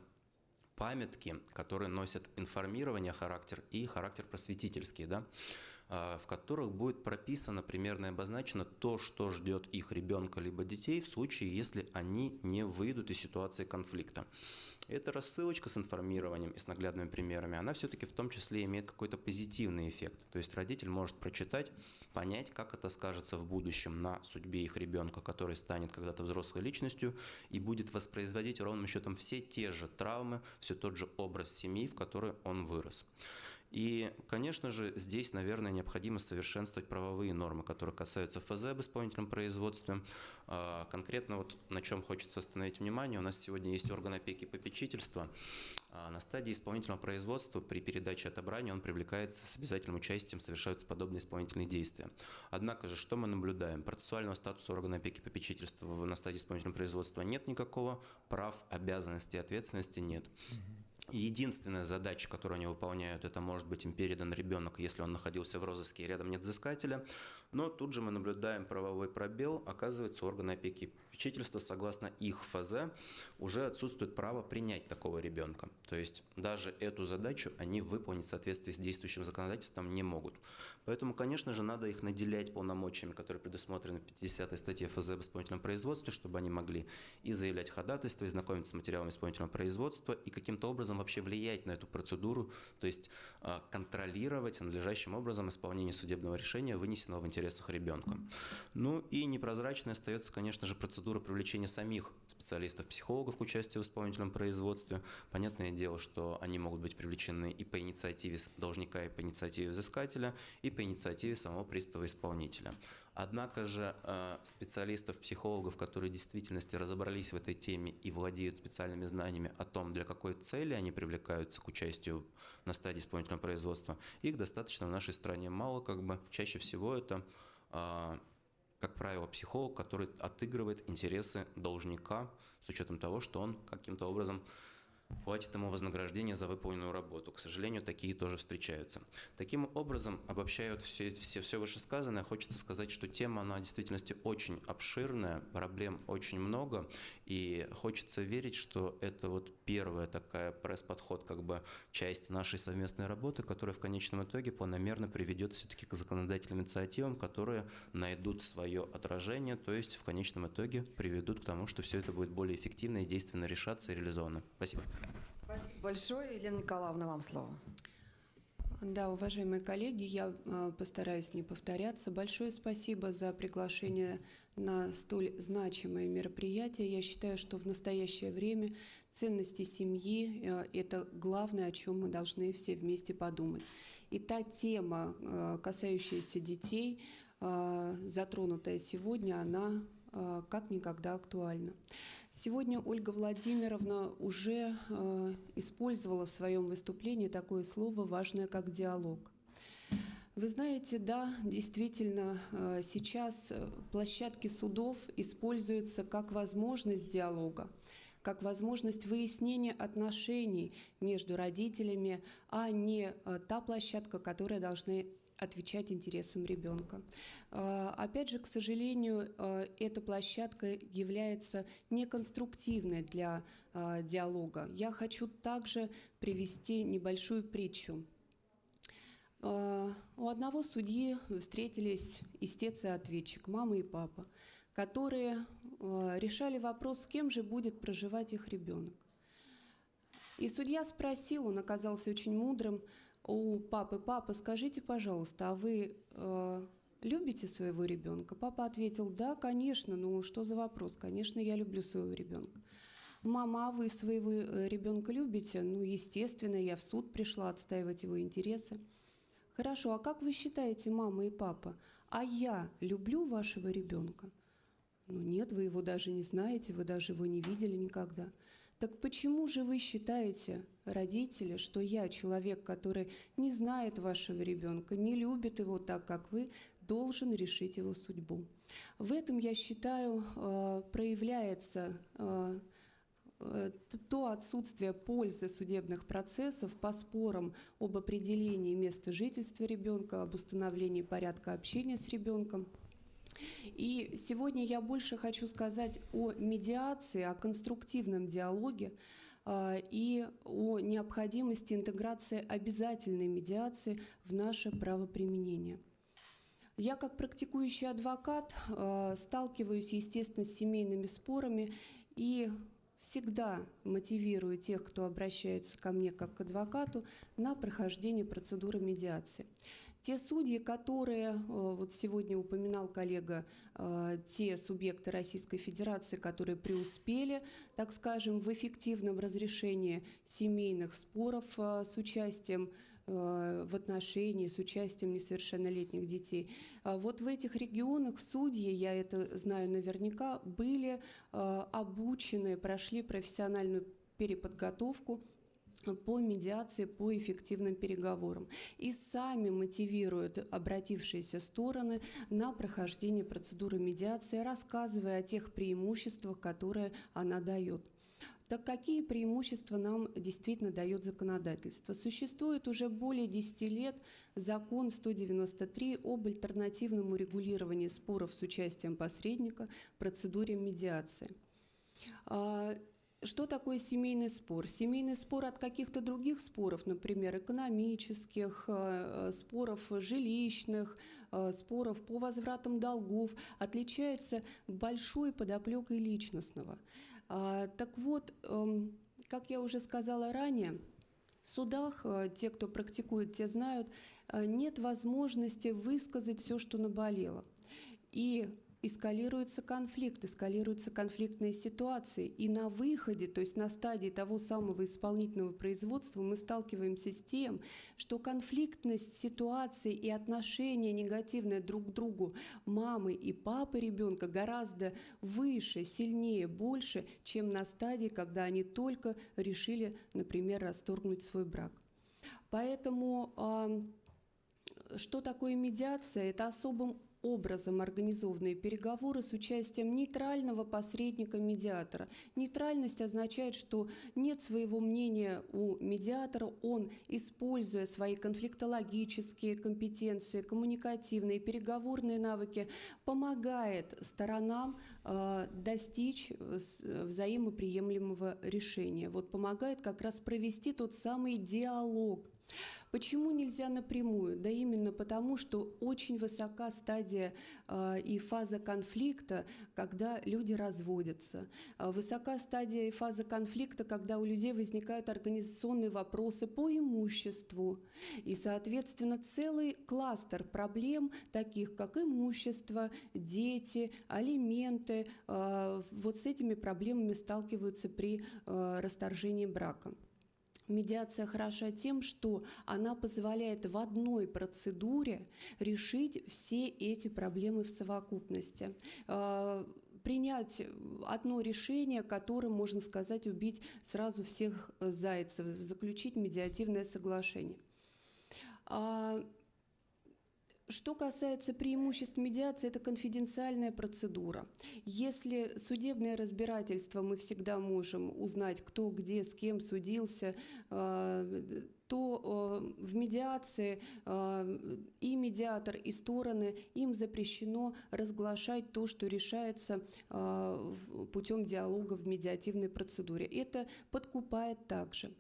S4: памятки, которые носят информирование характер и характер просветительский, да, в которых будет прописано примерно обозначено то, что ждет их ребенка либо детей в случае, если они не выйдут из ситуации конфликта. Эта рассылочка с информированием и с наглядными примерами, она все-таки в том числе имеет какой-то позитивный эффект. То есть родитель может прочитать, понять, как это скажется в будущем на судьбе их ребенка, который станет когда-то взрослой личностью и будет воспроизводить ровным счетом все те же травмы, все тот же образ семьи, в которой он вырос. И, конечно же, здесь, наверное, необходимо совершенствовать правовые нормы, которые касаются ФЗ об исполнительном производстве. А, Конкретно вот на чем хочется остановить внимание, у нас сегодня есть орган опеки и попечительства. А, На стадии исполнительного производства при передаче отобрания он привлекается с обязательным участием, совершаются подобные исполнительные действия. Однако же, что мы наблюдаем? Процессуального статуса органа опеки и попечительства на стадии исполнительного производства нет никакого, прав, обязанностей, ответственности нет. Единственная задача, которую они выполняют, это может быть им передан ребенок, если он находился в розыске и рядом нет взыскателя. Но тут же мы наблюдаем правовой пробел. Оказывается, органы опеки попечительства, согласно их ФЗ, уже отсутствует право принять такого ребенка. То есть даже эту задачу они выполнить в соответствии с действующим законодательством не могут. Поэтому, конечно же, надо их наделять полномочиями, которые предусмотрены в 50 статье ФЗ об исполнительном производстве, чтобы они могли и заявлять ходатайство, и знакомиться с материалами исполнительного производства, и каким-то образом вообще влиять на эту процедуру, то есть а, контролировать надлежащим образом исполнение судебного решения, вынесенного в интересах ребенка. Ну и непрозрачной остается, конечно же, процедура привлечения самих специалистов-психологов к участию в исполнительном производстве. Понятное дело, что они могут быть привлечены и по инициативе должника, и по инициативе взыскателя, и по инициативе самого пристава-исполнителя. Однако же э, специалистов-психологов, которые в действительности разобрались в этой теме и владеют специальными знаниями о том, для какой цели они привлекаются к участию на стадии исполнительного производства, их достаточно в нашей стране мало, как бы чаще всего это, а, как правило, психолог, который отыгрывает интересы должника с учетом того, что он каким-то образом платит ему вознаграждение за выполненную работу. К сожалению, такие тоже встречаются. Таким образом, обобщая вот все, все, все вышесказанное, хочется сказать, что тема, она в действительности очень обширная, проблем очень много, и хочется верить, что это вот первая такая пресс-подход, как бы часть нашей совместной работы, которая в конечном итоге планомерно приведет все-таки к законодательным инициативам, которые найдут свое отражение, то есть в конечном итоге приведут к тому, что все это будет более эффективно и действенно решаться и реализовано. Спасибо.
S1: Спасибо большое. Елена Николаевна, вам слово.
S5: Да, уважаемые коллеги, я э, постараюсь не повторяться. Большое спасибо за приглашение на столь значимое мероприятие. Я считаю, что в настоящее время ценности семьи э, – это главное, о чем мы должны все вместе подумать. И та тема, э, касающаяся детей, затронутая сегодня, она как никогда актуальна. Сегодня Ольга Владимировна уже э, использовала в своем выступлении такое слово важное, как диалог. Вы знаете, да, действительно, э, сейчас э, площадки судов используются как возможность диалога, как возможность выяснения отношений между родителями, а не э, та площадка, которая должна отвечать интересам ребенка. Э, Опять же, к сожалению, э, эта площадка является неконструктивной для э, диалога. Я хочу также привести небольшую притчу. Э, У одного судьи встретились истец и ответчик, мама и папа, которые решали вопрос, с кем же будет проживать их ребенок. И судья спросил, он оказался очень мудрым, у папы, папа, скажите, пожалуйста, а вы э, любите своего ребенка? Папа ответил, да, конечно, ну что за вопрос? Конечно, я люблю своего ребенка. Мама, а вы своего э, ребенка любите? Ну, естественно, я в суд пришла отстаивать его интересы. Хорошо, а как вы считаете, мама и папа, а я люблю вашего ребенка? Ну нет, вы его даже не знаете, вы даже его не видели никогда. Так почему же вы считаете, родители, что я, человек, который не знает вашего ребенка, не любит его так, как вы, должен решить его судьбу? В этом, я считаю, э, проявляется э, э, то отсутствие пользы судебных процессов по спорам об определении места жительства ребенка, об установлении порядка общения с ребенком – и сегодня я больше хочу сказать о медиации, о конструктивном диалоге а, и о необходимости интеграции обязательной медиации в наше правоприменение. Я как практикующий адвокат а, сталкиваюсь, естественно, с семейными спорами и всегда мотивирую тех, кто обращается ко мне как к адвокату, на прохождение процедуры медиации. Те судьи, которые, э, вот сегодня упоминал коллега, э, те субъекты Российской Федерации, которые преуспели, так скажем, в эффективном разрешении семейных споров э, с участием в отношении с участием несовершеннолетних детей. А вот в этих регионах судьи, я это знаю наверняка, были обучены, прошли профессиональную переподготовку по медиации, по эффективным переговорам. И сами мотивируют обратившиеся стороны на прохождение процедуры медиации, рассказывая о тех преимуществах, которые она дает. Так какие преимущества нам действительно дает законодательство? Существует уже более 10 лет закон 193 об альтернативном урегулировании споров с участием посредника в процедуре медиации. Что такое семейный спор? Семейный спор от каких-то других споров, например, экономических, э, э, споров жилищных, э, споров по возвратам долгов, отличается большой подоплекой личностного. А, так вот, эм, как я уже сказала ранее, в судах, те, кто практикует, те знают, нет возможности высказать все, что наболело. И эскалируется конфликт, эскалируются конфликтные ситуации. И на выходе, то есть на стадии того самого исполнительного производства мы сталкиваемся с тем, что конфликтность ситуации и отношения негативные друг к другу мамы и папы ребенка гораздо выше, сильнее, больше, чем на стадии, когда они только решили, например, расторгнуть свой брак. Поэтому что такое медиация? Это особым образом организованные переговоры с участием нейтрального посредника-медиатора. Нейтральность означает, что нет своего мнения у медиатора, он, используя свои конфликтологические компетенции, коммуникативные, переговорные навыки, помогает сторонам э, достичь взаимоприемлемого решения. Вот помогает как раз провести тот самый диалог Почему нельзя напрямую? Да именно потому, что очень высока стадия э, и фаза конфликта, когда люди разводятся. Э, высока стадия и фаза конфликта, когда у людей возникают организационные вопросы по имуществу. И, соответственно, целый кластер проблем, таких как имущество, дети, алименты, э, вот с этими проблемами сталкиваются при э, расторжении брака. Медиация хороша тем, что она позволяет в одной процедуре решить все эти проблемы в совокупности а, принять одно решение, которым, можно сказать, убить сразу всех зайцев, заключить медиативное соглашение. Что касается преимуществ медиации, это конфиденциальная процедура. Если судебное разбирательство мы всегда можем узнать, кто где с кем судился, э, то э, в медиации э, и медиатор, и стороны, им запрещено разглашать то, что решается путем диалога в медиативной процедуре. Это подкупает также.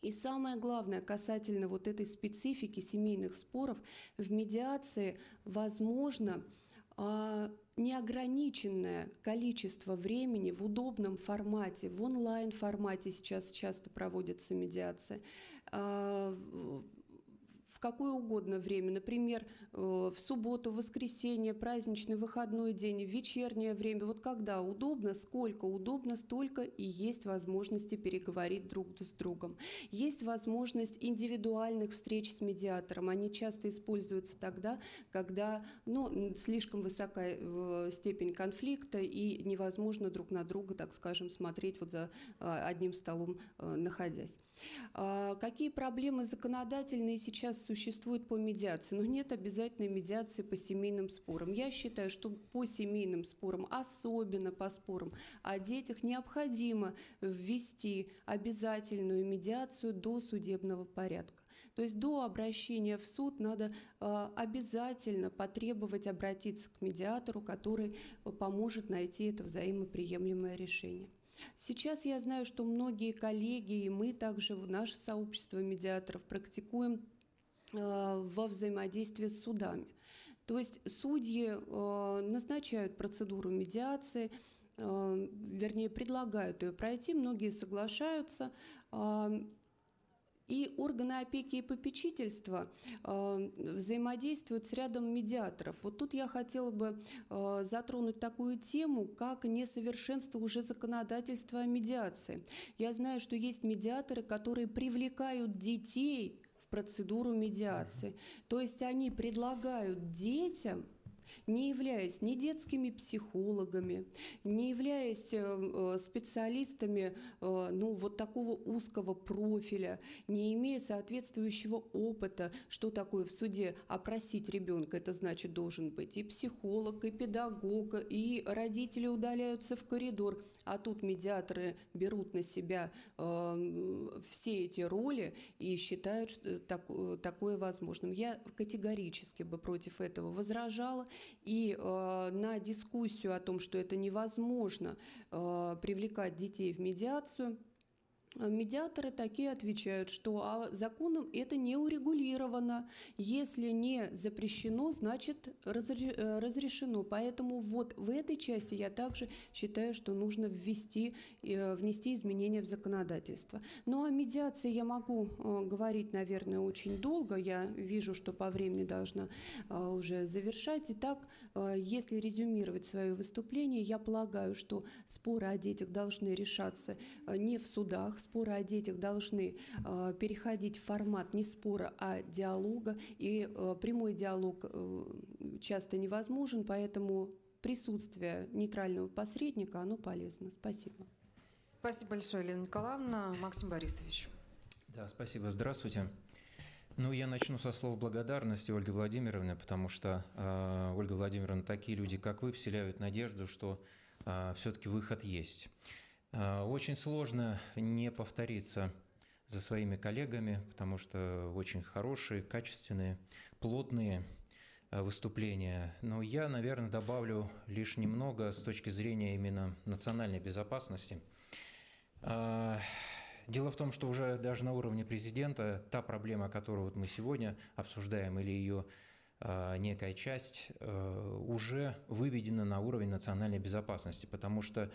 S5: И самое главное, касательно вот этой специфики семейных споров, в медиации возможно а, неограниченное количество времени в удобном формате, в онлайн формате сейчас часто проводится медиация, а, в какое угодно время, например, э, в субботу, воскресенье, праздничный выходной день, в вечернее время, вот когда удобно, сколько удобно, столько и есть возможности переговорить друг с другом. Есть возможность индивидуальных встреч с медиатором. Они часто используются тогда, когда ну, слишком высокая э, степень конфликта и невозможно друг на друга, так скажем, смотреть вот за э, одним столом находясь. А, Какие проблемы законодательные сейчас существуют по медиации? Ну, нет обязательной медиации по семейным спорам. Я считаю, что по семейным спорам, особенно по спорам о детях, необходимо ввести обязательную медиацию до судебного порядка. То есть до обращения в суд надо э, обязательно потребовать обратиться к медиатору, который поможет найти это взаимоприемлемое решение. Сейчас я знаю, что многие коллеги и мы также в наше сообщество медиаторов практикуем во взаимодействии с судами. То есть судьи э, назначают процедуру медиации, э, вернее, предлагают ее пройти, многие соглашаются. э, И органы опеки и попечительства э, взаимодействуют с рядом медиаторов. Вот тут я хотела бы э, затронуть такую тему, как несовершенство уже законодательства о медиации. Я знаю, что есть медиаторы, которые привлекают детей в процедуру медиации. То есть они предлагают детям не являясь ни детскими психологами, не являясь э, э, специалистами э, ну, вот такого узкого профиля, не имея соответствующего опыта, что такое в суде опросить ребенка, это значит должен быть и психолог, и педагог, и родители удаляются в коридор, а тут медиаторы берут на себя э, все эти роли и считают что так, такое возможным. Я категорически бы против этого возражала, и э, на дискуссию о том, что это невозможно э, привлекать детей в медиацию, Медиаторы такие отвечают, что а законом это не урегулировано. Если не запрещено, значит э, разрешено. Поэтому вот в этой части я также считаю, что нужно ввести, э, внести изменения в законодательство. Ну а медиации я могу э, говорить, наверное, очень долго. Я вижу, что по времени должна уже завершать. Итак, если резюмировать свое выступление, я полагаю, что споры о детях должны решаться не в судах, споры о детях должны э, переходить в формат не спора, а диалога. И э, прямой диалог э, часто невозможен, поэтому присутствие нейтрального посредника, оно полезно. Спасибо.
S1: Спасибо большое, Елена Николаевна. Максим Борисович.
S6: Да, спасибо. Здравствуйте. Ну, я начну со слов благодарности Ольги Владимировны, потому что э, Ольга Владимировна, такие люди, как вы, вселяют надежду, что э, все-таки выход есть. А, очень сложно не повториться за своими коллегами, потому что очень хорошие, качественные, плотные а, выступления. Но я, наверное, добавлю лишь немного с точки зрения именно национальной безопасности. А, дело в том, что уже даже на уровне президента та проблема, которую вот мы сегодня обсуждаем, или ее некая часть уже выведена на уровень национальной безопасности, потому что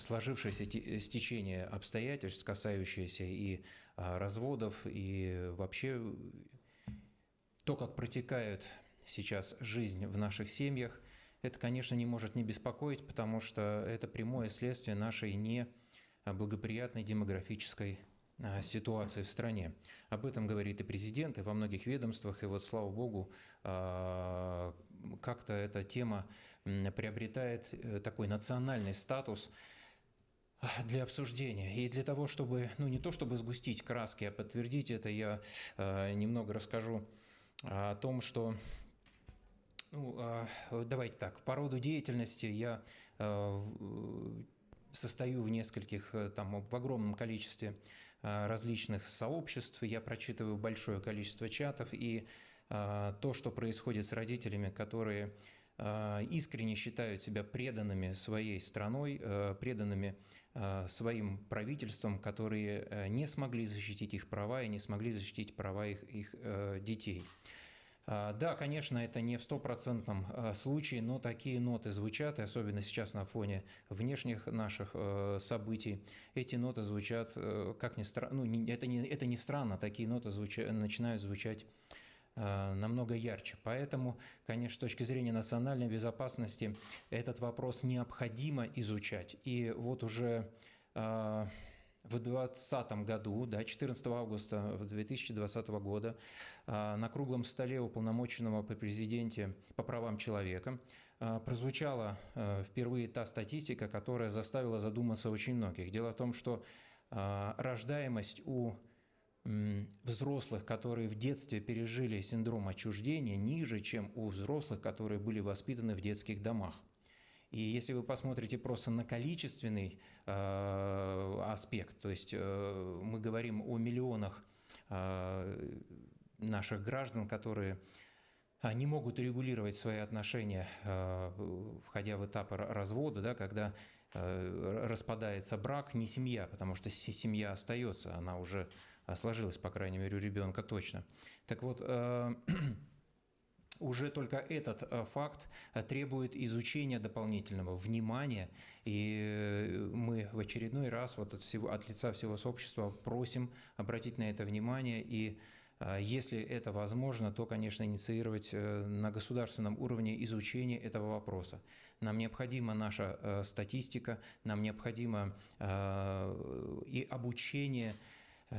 S6: сложившееся стечение обстоятельств, касающиеся и а, разводов, и вообще то, как протекает сейчас жизнь в наших семьях, это, конечно, не может не беспокоить, потому что это прямое следствие нашей неблагоприятной демографической а, ситуации в стране. Об этом говорит и президент, и во многих ведомствах, и вот, слава богу, а, как-то эта тема приобретает э, такой национальный статус для обсуждения. И для того, чтобы, ну не то чтобы сгустить краски, а подтвердить это, я э, немного расскажу о том, что ну, э, давайте так, по роду деятельности я состою в нескольких, там, в огромном количестве различных сообществ, я прочитываю большое количество чатов, и то, что происходит с родителями, которые а, искренне считают себя преданными своей страной, э, преданными своим правительством, которые не смогли защитить их права и не смогли защитить права их, их детей. А, Да, конечно, это не в стопроцентном а, случае, но такие ноты звучат, и особенно сейчас на фоне внешних наших событий. Эти ноты звучат, как ни странно, ну, это не, это не странно, такие ноты звуча- начинают звучать намного ярче. Поэтому, конечно, с точки зрения национальной безопасности этот вопрос необходимо изучать. И вот уже э, в 2020 году, да, 14 августа 2020 года, а, на круглом столе уполномоченного по президенте по правам человека прозвучала впервые та статистика, которая заставила задуматься очень многих. Дело в том, что рождаемость у взрослых, которые в детстве пережили синдром отчуждения, ниже, чем у взрослых, которые были воспитаны в детских домах. И если вы посмотрите просто на количественный э, аспект, то есть э, мы говорим о миллионах э, наших граждан, которые а, не могут регулировать свои отношения, э, входя в этап р- развода, да, когда э, распадается брак, не семья, потому что се- семья остается, она уже а, сложилась, по крайней мере, у ребенка точно. Так вот, э, *clears throat* уже только этот э, факт э, требует изучения дополнительного, внимания, и мы в очередной раз вот от, всего, от лица всего сообщества просим обратить на это внимание и если это возможно, то, конечно, инициировать на государственном уровне изучение этого вопроса. Нам необходима наша статистика, нам необходимо и обучение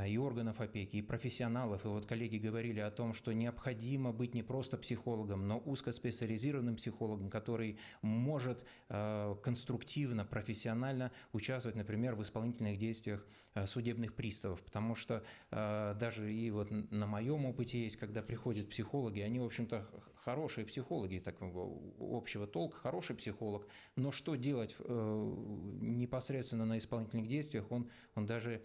S6: и органов опеки, и профессионалов. И вот коллеги говорили о том, что необходимо быть не просто психологом, но узкоспециализированным психологом, который может э, конструктивно, профессионально участвовать, например, в исполнительных действиях э, судебных приставов. Потому что э, даже и вот на моем опыте есть, когда приходят психологи, они, в общем-то, хорошие психологи, такого общего толка, хороший психолог, но что делать э, непосредственно на исполнительных действиях, он, он даже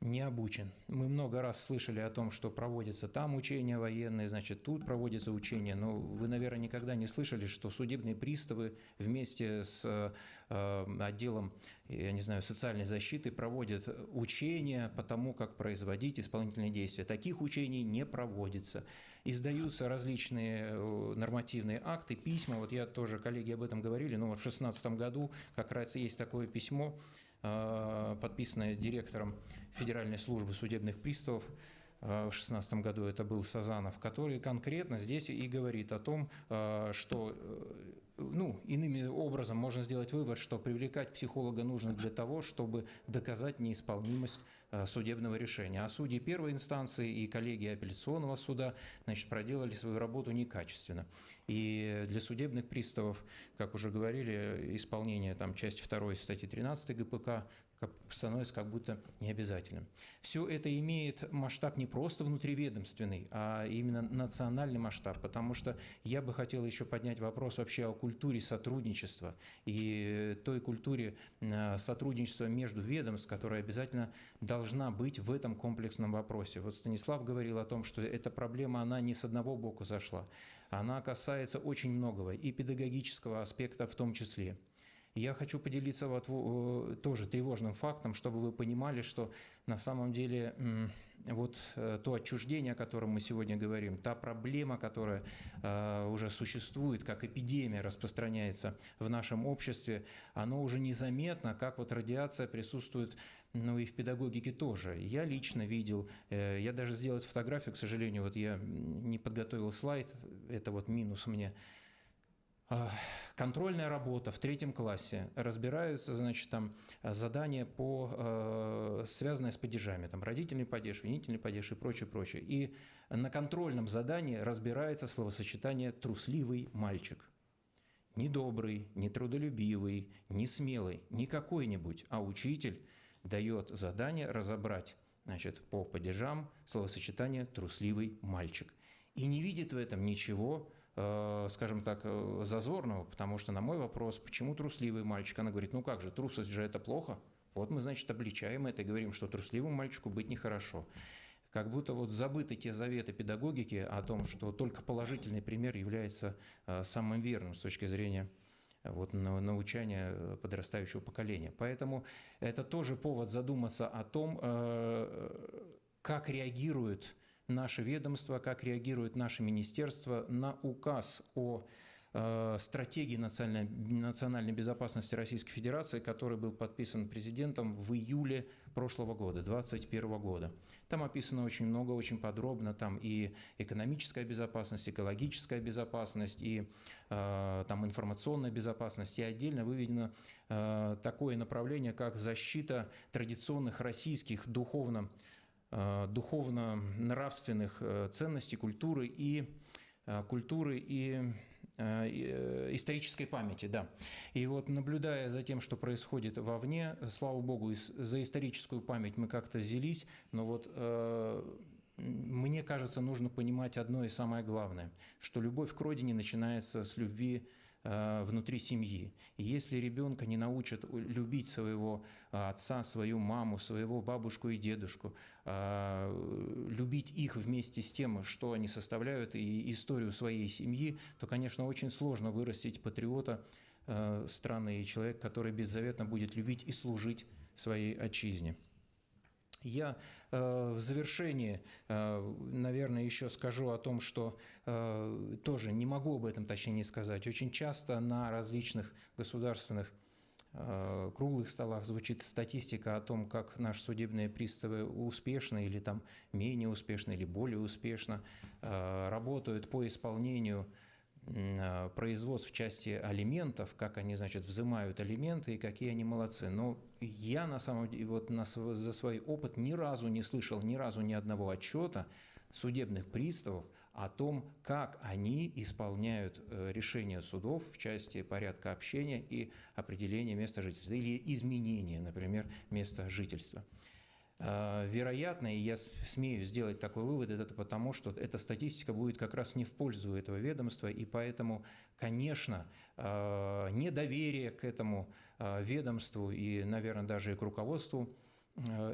S6: не обучен. Мы много раз слышали о том, что проводятся там учения военные, значит, тут проводятся учения, но вы, наверное, никогда не слышали, что судебные приставы вместе с э, отделом, я не знаю, социальной защиты проводят учения по тому, как производить исполнительные действия. Таких учений не проводится. Издаются различные э, нормативные акты, письма. Вот я тоже, коллеги об этом говорили, но в 2016 году как раз есть такое письмо, э, подписанное директором Федеральной службы судебных приставов э, в 2016 году, это был Сазанов, который конкретно здесь и говорит о том, э, что, э, ну, иными образом можно сделать вывод, что привлекать психолога нужно для того, чтобы доказать неисполнимость э, судебного решения. А судьи первой инстанции и коллеги апелляционного суда, значит, проделали свою работу некачественно. И для судебных приставов, как уже говорили, исполнение там части 2 статьи 13 ГПК становится как будто необязательным. Все это имеет масштаб не просто внутриведомственный, а именно национальный масштаб, потому что я бы хотел еще поднять вопрос вообще о культуре сотрудничества и той культуре э, сотрудничества между ведомств, которая обязательно должна быть в этом комплексном вопросе. Вот Станислав говорил о том, что эта проблема, она не с одного боку зашла, она касается очень многого, и педагогического аспекта в том числе. Я хочу поделиться вот во- э, тоже тревожным фактом, чтобы вы понимали, что на самом деле вот э, то отчуждение, о котором мы сегодня говорим, та проблема, которая э, уже существует, как эпидемия распространяется в нашем обществе, оно уже незаметно, как вот радиация присутствует ну и в педагогике тоже. Я лично видел, я даже сделать фотографию, к сожалению, вот я не подготовил слайд, это вот минус мне. Контрольная работа в третьем классе. Разбираются, значит, там э, задания по, э, связанные с падежами. Там родительный падеж, винительный падеж и прочее, прочее. И на контрольном задании разбирается словосочетание «трусливый мальчик». Не добрый, не трудолюбивый, не смелый, не какой-нибудь, а учитель дает задание разобрать значит, по падежам словосочетание «трусливый мальчик». И не видит в этом ничего, скажем так, э, зазорного, потому что на мой вопрос, почему трусливый мальчик, она говорит, ну как же, трусость же это плохо. Вот мы, значит, обличаем это и говорим, что трусливому мальчику быть нехорошо. Как будто вот забыты те заветы педагогики о том, что только положительный пример является э, самым верным с точки зрения э, вот, на- научания э, подрастающего поколения. Поэтому это тоже повод задуматься о том, э, как реагируют наше ведомство, как реагирует наше министерство на указ о э, стратегии национальной, национальной безопасности Российской Федерации, который был подписан президентом в июле прошлого года, 2021 года. Там описано очень много, очень подробно, там и экономическая безопасность, экологическая безопасность, и э, там информационная безопасность, и отдельно выведено э, такое направление, как защита традиционных российских духовно, духовно-нравственных э, ценностей, культуры и э, культуры и Э, э, исторической памяти, да. И вот наблюдая за тем, что происходит вовне, слава богу, за историческую память мы как-то взялись, но вот э, мне кажется, нужно понимать одно и самое главное, что любовь к родине начинается с любви Э, внутри семьи. И если ребенка не научат любить своего э, отца, свою маму, своего бабушку и дедушку, э, любить их вместе с тем, что они составляют, и историю своей семьи, то, конечно, очень сложно вырастить патриота страны и человек, который беззаветно будет любить и служить своей отчизне. Я э, в завершении, э, наверное, еще скажу о том, что э, тоже не могу об этом точнее не сказать. Очень часто на различных государственных круглых столах звучит статистика о том, как наши судебные приставы успешно или там менее успешно или более успешно работают по исполнению производств в части алиментов, как они, значит, взимают алименты и какие они молодцы. Но я, на самом деле, вот на, за свой опыт ни разу не слышал ни разу ни одного отчета судебных приставов о том, как они исполняют э, решения судов в части порядка общения и определения места жительства или изменения, например, места жительства. А, вероятно, и я смею сделать такой вывод, это потому, что эта статистика будет как раз не в пользу этого ведомства, и поэтому, конечно, а, недоверие к этому а, ведомству и, наверное, даже и к руководству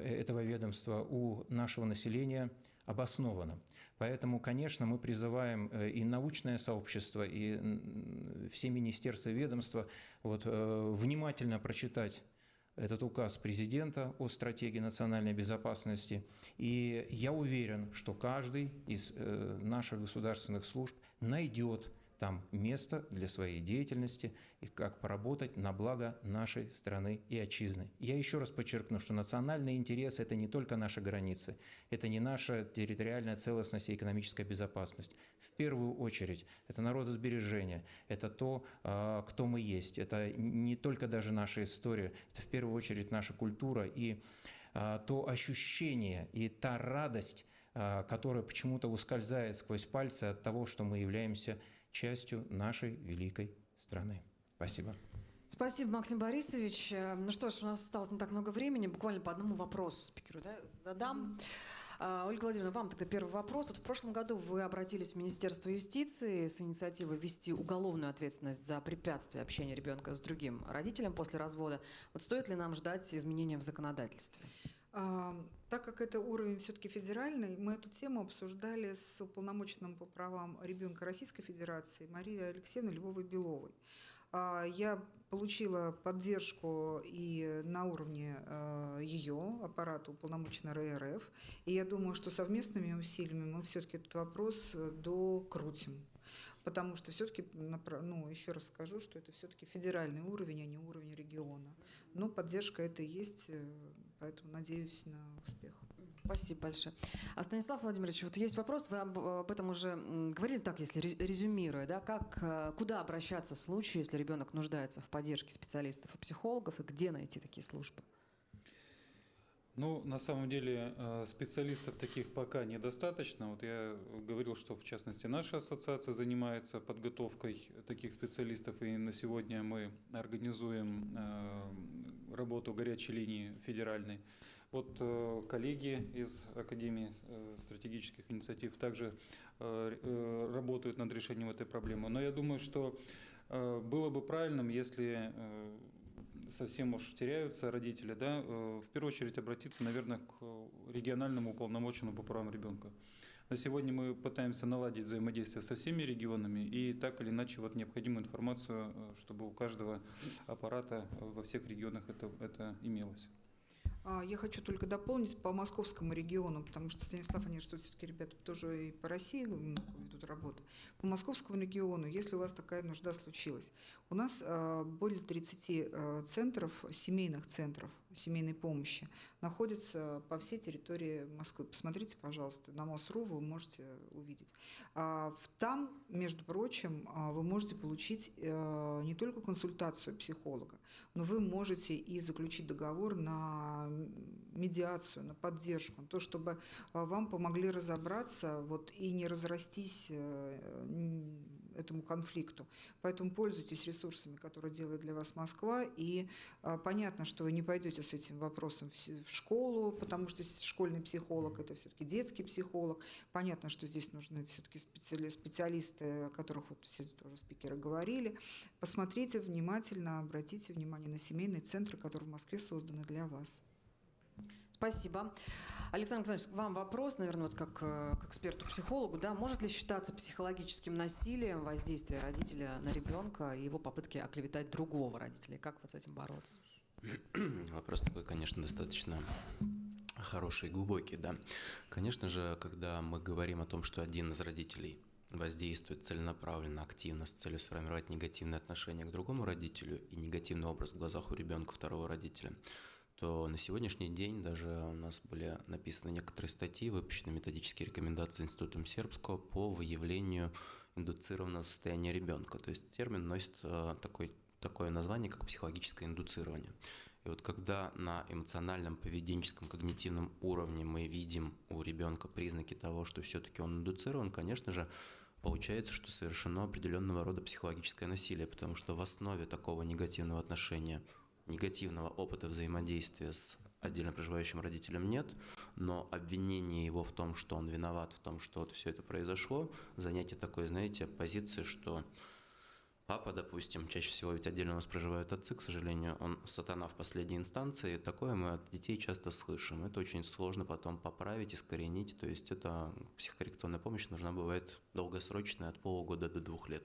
S6: этого ведомства у нашего населения обосновано. Поэтому, конечно, мы призываем э, и научное сообщество, и все министерства и ведомства вот, э, внимательно прочитать этот указ президента о стратегии национальной безопасности. И я уверен, что каждый из э, наших государственных служб найдет там место для своей деятельности и как поработать на благо нашей страны и отчизны. Я еще раз подчеркну, что национальные интересы – это не только наши границы, это не наша территориальная целостность и экономическая безопасность. В первую очередь это народосбережение, это то, а, кто мы есть, это не только даже наша история, это в первую очередь наша культура и а, то ощущение и та радость, а, которая почему-то ускользает сквозь пальцы от того, что мы являемся частью нашей великой страны. Спасибо.
S1: Спасибо, Максим Борисович. Э, ну что ж, у нас осталось не так много времени. Буквально по одному вопросу спикеру да, задам. А, Ольга Владимировна, вам тогда первый вопрос. Вот в прошлом году вы обратились в Министерство юстиции с инициативой ввести уголовную ответственность за препятствие общения ребенка с другим родителем после развода. Вот стоит ли нам ждать изменения в законодательстве?
S2: Так как это уровень все-таки федеральный, мы эту тему обсуждали с уполномоченным по правам ребенка Российской Федерации Марией Алексеевной Львовой-Беловой. А, я получила поддержку и на уровне а, ее аппарата уполномоченной РРФ, и я думаю, что совместными усилиями мы все-таки этот вопрос э, докрутим потому что все-таки, ну, еще раз скажу, что это все-таки федеральный уровень, а не уровень региона. Но поддержка это есть, э, поэтому надеюсь на успех.
S1: Спасибо большое. А Станислав Владимирович, вот есть вопрос, вы об, об этом уже говорили так, если резюмируя, да, как, э, куда обращаться в случае, если ребенок нуждается в поддержке специалистов и психологов, и где найти такие службы?
S3: Ну, на самом деле э, специалистов таких пока недостаточно. Вот я говорил, что в частности наша ассоциация занимается подготовкой таких специалистов, и на сегодня мы организуем э, работу горячей линии федеральной. Вот э, коллеги из Академии стратегических инициатив также работают над решением этой проблемы. Но я думаю, что было бы правильным, если совсем уж теряются родители, да, э, в первую очередь обратиться, наверное, к региональному уполномоченному по правам ребенка. На сегодня мы пытаемся наладить взаимодействие со всеми регионами и так или иначе вот необходимую информацию, э, чтобы у каждого аппарата во всех регионах это, это имелось.
S2: А, Я хочу только дополнить по московскому региону, потому что Станислав, они что все-таки ребята тоже и по России ведут работу. По московскому региону, если у вас такая нужда случилась, у нас а, более 30 а, центров, семейных центров семейной помощи находятся по всей территории Москвы. Посмотрите, пожалуйста, на МОСРУ вы можете увидеть. А, Там, между прочим, а, вы можете получить э, не только консультацию психолога, но вы можете и заключить договор на медиацию, на поддержку, на то, чтобы а, вам помогли разобраться вот, и не разрастись э, этому конфликту. Поэтому пользуйтесь ресурсами, которые делает для вас Москва. И а, понятно, что вы не пойдете с этим вопросом в школу, потому что школьный психолог – это все-таки детский психолог. Понятно, что здесь нужны все-таки специалисты, о которых вот все тоже спикеры говорили. Посмотрите внимательно, обратите внимание на семейные центры, которые в Москве созданы для вас.
S1: Спасибо. Александр Александрович, вам вопрос, наверное, вот как э, к эксперту-психологу. Да, может ли считаться психологическим насилием воздействие родителя на ребенка и его попытки оклеветать другого родителя? Как вот с этим бороться? *clears throat*
S4: Вопрос такой, конечно, достаточно хороший и глубокий, да. Конечно же, когда мы говорим о том, что один из родителей воздействует целенаправленно, активно с целью сформировать негативное отношение к другому родителю и негативный образ в глазах у ребенка второго родителя, то на сегодняшний день даже у нас были написаны некоторые статьи, выпущены методические рекомендации Институтом Сербского по выявлению индуцированного состояния ребенка. То есть термин носит э, такой, такое название, как психологическое индуцирование. И вот когда на эмоциональном, поведенческом, когнитивном уровне мы видим у ребенка признаки того, что все-таки он индуцирован, конечно же, получается, что совершено определенного рода психологическое насилие, потому что в основе такого негативного отношения, негативного опыта взаимодействия с отдельно проживающим родителем нет, но обвинение его в том, что он виноват в том, что вот все это произошло, занятие такой, знаете, позиции, что Папа, допустим, чаще всего ведь отдельно у нас проживают отцы, к сожалению, он сатана в последней инстанции. Такое мы от детей часто слышим. Это очень сложно потом поправить, искоренить. То есть это психокоррекционная помощь нужна бывает долгосрочная, от полугода до двух лет.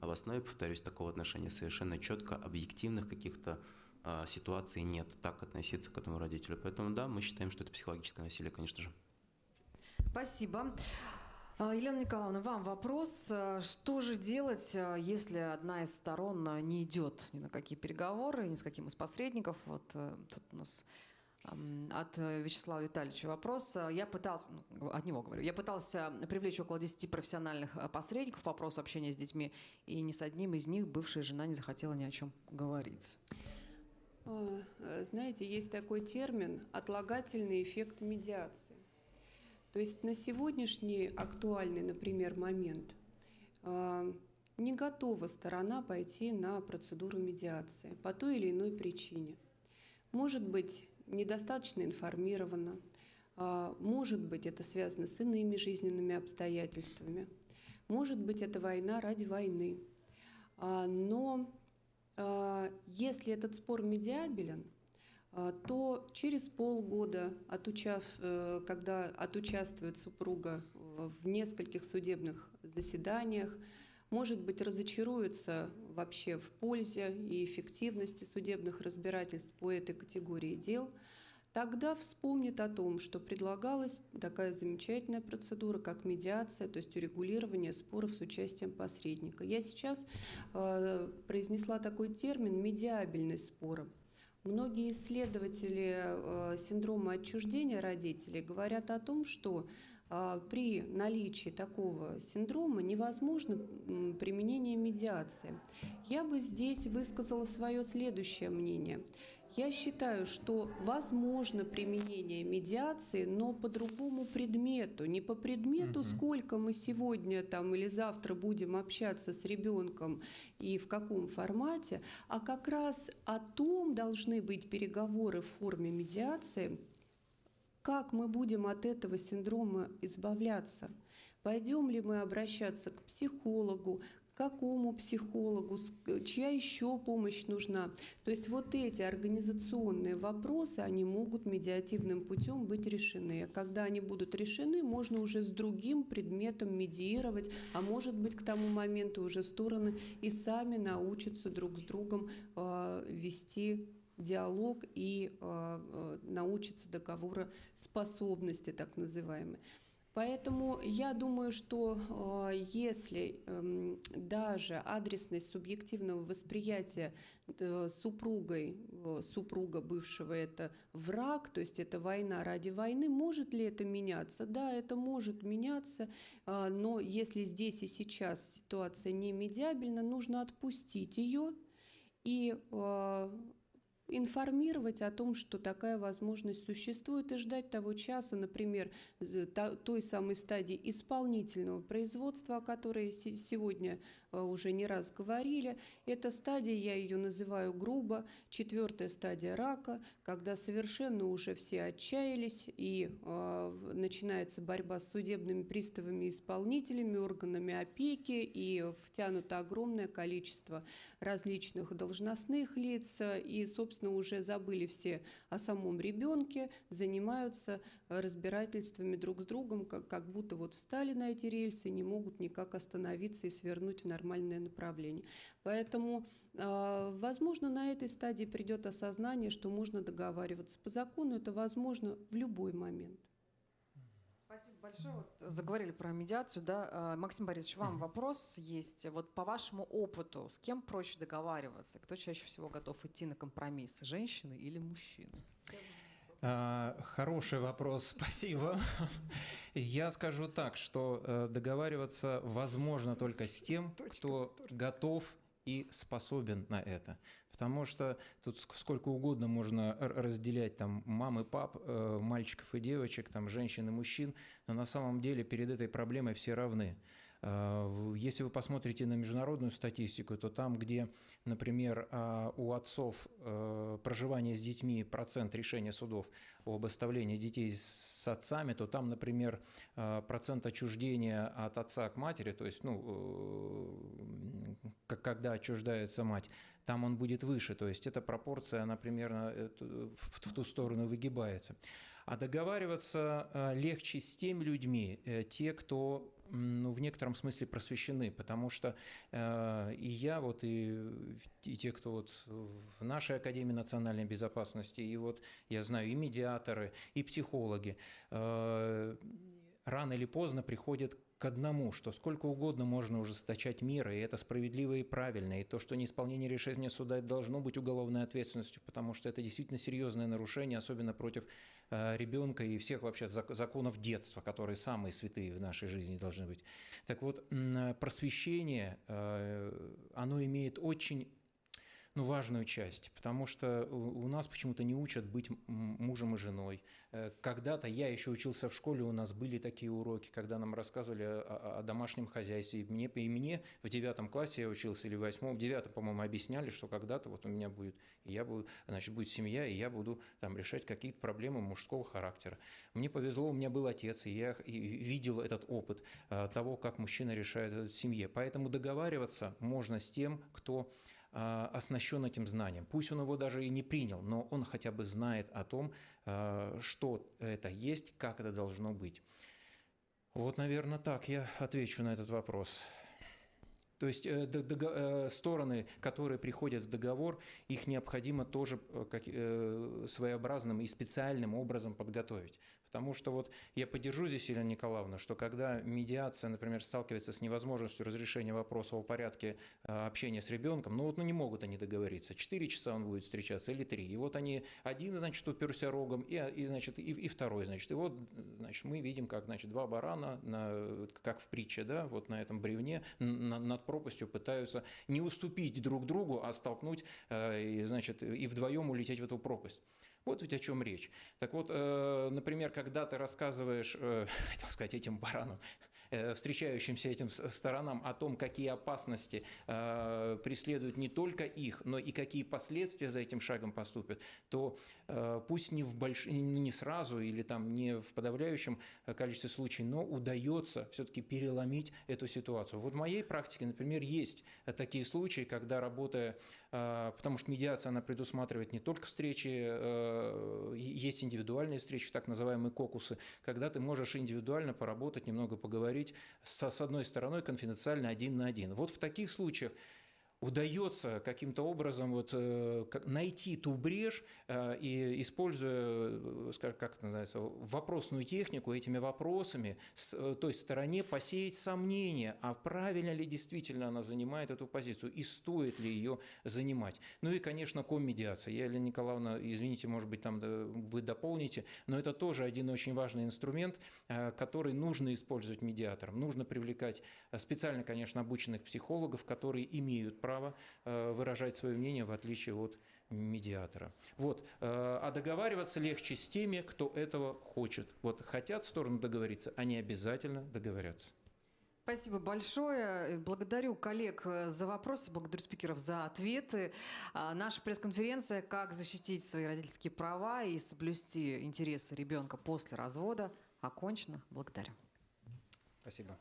S4: А в основе, повторюсь, такого отношения совершенно четко, объективных каких-то а, ситуаций нет, так относиться к этому родителю. Поэтому да, мы считаем, что это психологическое насилие, конечно же.
S1: Спасибо. А, Елена Николаевна, вам вопрос. А, Что же делать, если одна из сторон не идет ни на какие переговоры, ни с каким из посредников? Вот э, тут у нас от Вячеслава Витальевича вопрос. Я пытался, ну, от него говорю, я пытался привлечь около 10 профессиональных посредников по вопросу общения с детьми, и ни с одним из них бывшая жена не захотела ни о чем говорить.
S5: А, э, Знаете, есть такой термин «отлагательный эффект медиации». То есть на сегодняшний актуальный, например, момент а, не готова сторона пойти на процедуру медиации по той или иной причине. Может быть, недостаточно информирована, может быть, это связано с иными жизненными обстоятельствами, может быть, это война ради войны. А, Но если этот спор медиабелен, а, то через полгода, отучав, э, когда отучаствует супруга в нескольких судебных заседаниях, может быть, разочаруется вообще в пользе и эффективности судебных разбирательств по этой категории дел, тогда вспомнит о том, что предлагалась такая замечательная процедура, как медиация, то есть урегулирование споров с участием посредника. Я сейчас э, произнесла такой термин «медиабельность спора». Многие исследователи э, синдрома отчуждения родителей говорят о том, что э, при наличии такого синдрома невозможно применение медиации. Я бы здесь высказала свое следующее мнение. Я считаю, что возможно применение медиации, но по другому предмету. Не по предмету,
S6: Мгм.
S5: сколько мы сегодня там или завтра будем общаться с ребенком и в каком формате, а как раз о том должны быть переговоры в форме медиации, как мы будем от этого синдрома избавляться. Пойдем ли мы обращаться к психологу, какому психологу, с- чья еще помощь нужна. То есть вот эти организационные вопросы, они могут медиативным путем быть решены. А Когда они будут решены, можно уже с другим предметом медиировать, а может быть к тому моменту уже стороны и сами научатся друг с другом э, вести диалог и э, научатся договороспособности, так называемой. Поэтому я думаю, что э, если э, даже адресность субъективного восприятия э, супругой, э, супруга бывшего это враг, то есть это война ради войны, может ли это меняться? Да, это может меняться, но если здесь и сейчас ситуация не медиабельна, нужно отпустить ее и информировать о том, что такая возможность существует, и ждать того часа, например, той самой стадии исполнительного производства, о которой сегодня уже не раз говорили. Эта стадия, я ее называю грубо, четвертая стадия рака, когда совершенно уже все отчаялись, и э, начинается борьба с судебными приставами, исполнителями, органами опеки, и втянуто огромное количество различных должностных лиц, и, собственно, уже забыли все о самом ребенке, занимаются разбирательствами друг с другом, как, как будто вот встали на эти рельсы, не могут никак остановиться и свернуть в нормальное направление. Поэтому, э, возможно, на этой стадии придет осознание, что можно договариваться. По закону это возможно в любой момент.
S1: Спасибо большое. Вот заговорили про медиацию, да. Максим Борисович, вам вопрос есть. Вот по вашему опыту, с кем проще договариваться? Кто чаще всего готов идти на компромиссы, женщины или мужчины?
S6: А, хороший вопрос, *laughs* спасибо. Я скажу так, что э, договариваться возможно только с тем, кто готов и способен на это. Потому что тут сколько угодно можно разделять там мам и пап, э, мальчиков и девочек, там женщин и мужчин, но на самом деле перед этой проблемой все равны. Э, если вы посмотрите на международную статистику, то там, где, например, э, у отцов проживание с детьми процент решения судов об оставлении детей с отцами, то там, например, процент отчуждения от отца к матери, то есть, ну, когда отчуждается мать, там он будет выше. То есть эта пропорция, она примерно э, в ту сторону выгибается. А договариваться э, легче с теми людьми, э, те, кто ну, в некотором смысле просвещены, потому что э, и я, вот, и, и те, кто вот в нашей Академии национальной безопасности, и вот я знаю и медиаторы, и психологи, э, рано или поздно приходят к одному, что сколько угодно можно ужесточать меры, и это справедливо и правильно, и то, что неисполнение решения суда должно быть уголовной ответственностью, потому что это действительно серьезное нарушение, особенно против ребенка и всех вообще законов детства, которые самые святые в нашей жизни должны быть. Так вот, просвещение, э, оно имеет очень ну, важную часть, потому что у нас почему-то не учат быть мужем и женой. Э, когда-то я еще учился в школе, у нас были такие уроки, когда нам рассказывали о, о домашнем хозяйстве. И мне, и мне в девятом классе я учился, или в восьмом, в девятом, по-моему, объясняли, что когда-то вот у меня будет, и я буду, значит, будет семья, и я буду там решать какие-то проблемы мужского характера. Мне повезло, у меня был отец, и я видел этот опыт э, того, как мужчина решает это в семье. Поэтому договариваться можно с тем, кто оснащен этим знанием. Пусть он его даже и не принял, но он хотя бы знает о том, а, что это есть, как это должно быть. Вот, наверное, так я отвечу на этот вопрос. То есть э, э, стороны, которые приходят в договор, их необходимо тоже э, своеобразным и специальным образом подготовить. Потому что вот я поддержу здесь, Елена Николаевна, что когда медиация, например, сталкивается с невозможностью разрешения вопроса о порядке а, общения с ребенком, ну вот ну, не могут они договориться. Четыре часа он будет встречаться или три. И вот они, один, значит, уперся рогом, и, и, значит, и, и второй, значит. И вот, значит, мы видим, как, значит, два барана, на, как в притче, да, вот на этом бревне на, над пропастью пытаются не уступить друг другу, а столкнуть, э, и, значит, и вдвоем улететь в эту пропасть. Вот ведь о чем речь. Так вот, э, например, когда ты рассказываешь, э, *laughs* хотел сказать, этим баранам, э, встречающимся этим сторонам о том, какие опасности преследуют не только их, но и какие последствия за этим шагом поступят, то пусть не, в больш... не сразу или там не в подавляющем количестве случаев, но удается все-таки переломить эту ситуацию. Вот в моей практике, например, есть такие случаи, когда работая потому что медиация, она предусматривает не только встречи, э, есть индивидуальные встречи, так называемые кокусы, когда ты можешь индивидуально поработать, немного поговорить с, с одной стороной конфиденциально один на один. Вот в таких случаях удается каким-то образом вот, э, найти ту брешь э, и используя, э, скажем, как это называется, вопросную технику, этими вопросами с той стороне посеять сомнения, а правильно ли действительно она занимает эту позицию и стоит ли ее занимать. Ну и, конечно, коммедиация. Я, Елена Николаевна, извините, может быть, там вы дополните, но это тоже один очень важный инструмент, который нужно использовать медиатором. Нужно привлекать специально, конечно, обученных психологов, которые имеют право э, выражать свое мнение в отличие от медиатора. Вот. э, А договариваться легче с теми, кто этого хочет. Вот хотят стороны договориться, они обязательно договорятся.
S1: Спасибо большое. Благодарю коллег э, за вопросы, благодарю спикеров за ответы. А, Наша пресс-конференция «Как защитить свои родительские права и соблюсти интересы ребенка после развода» окончена. Благодарю.
S6: Спасибо.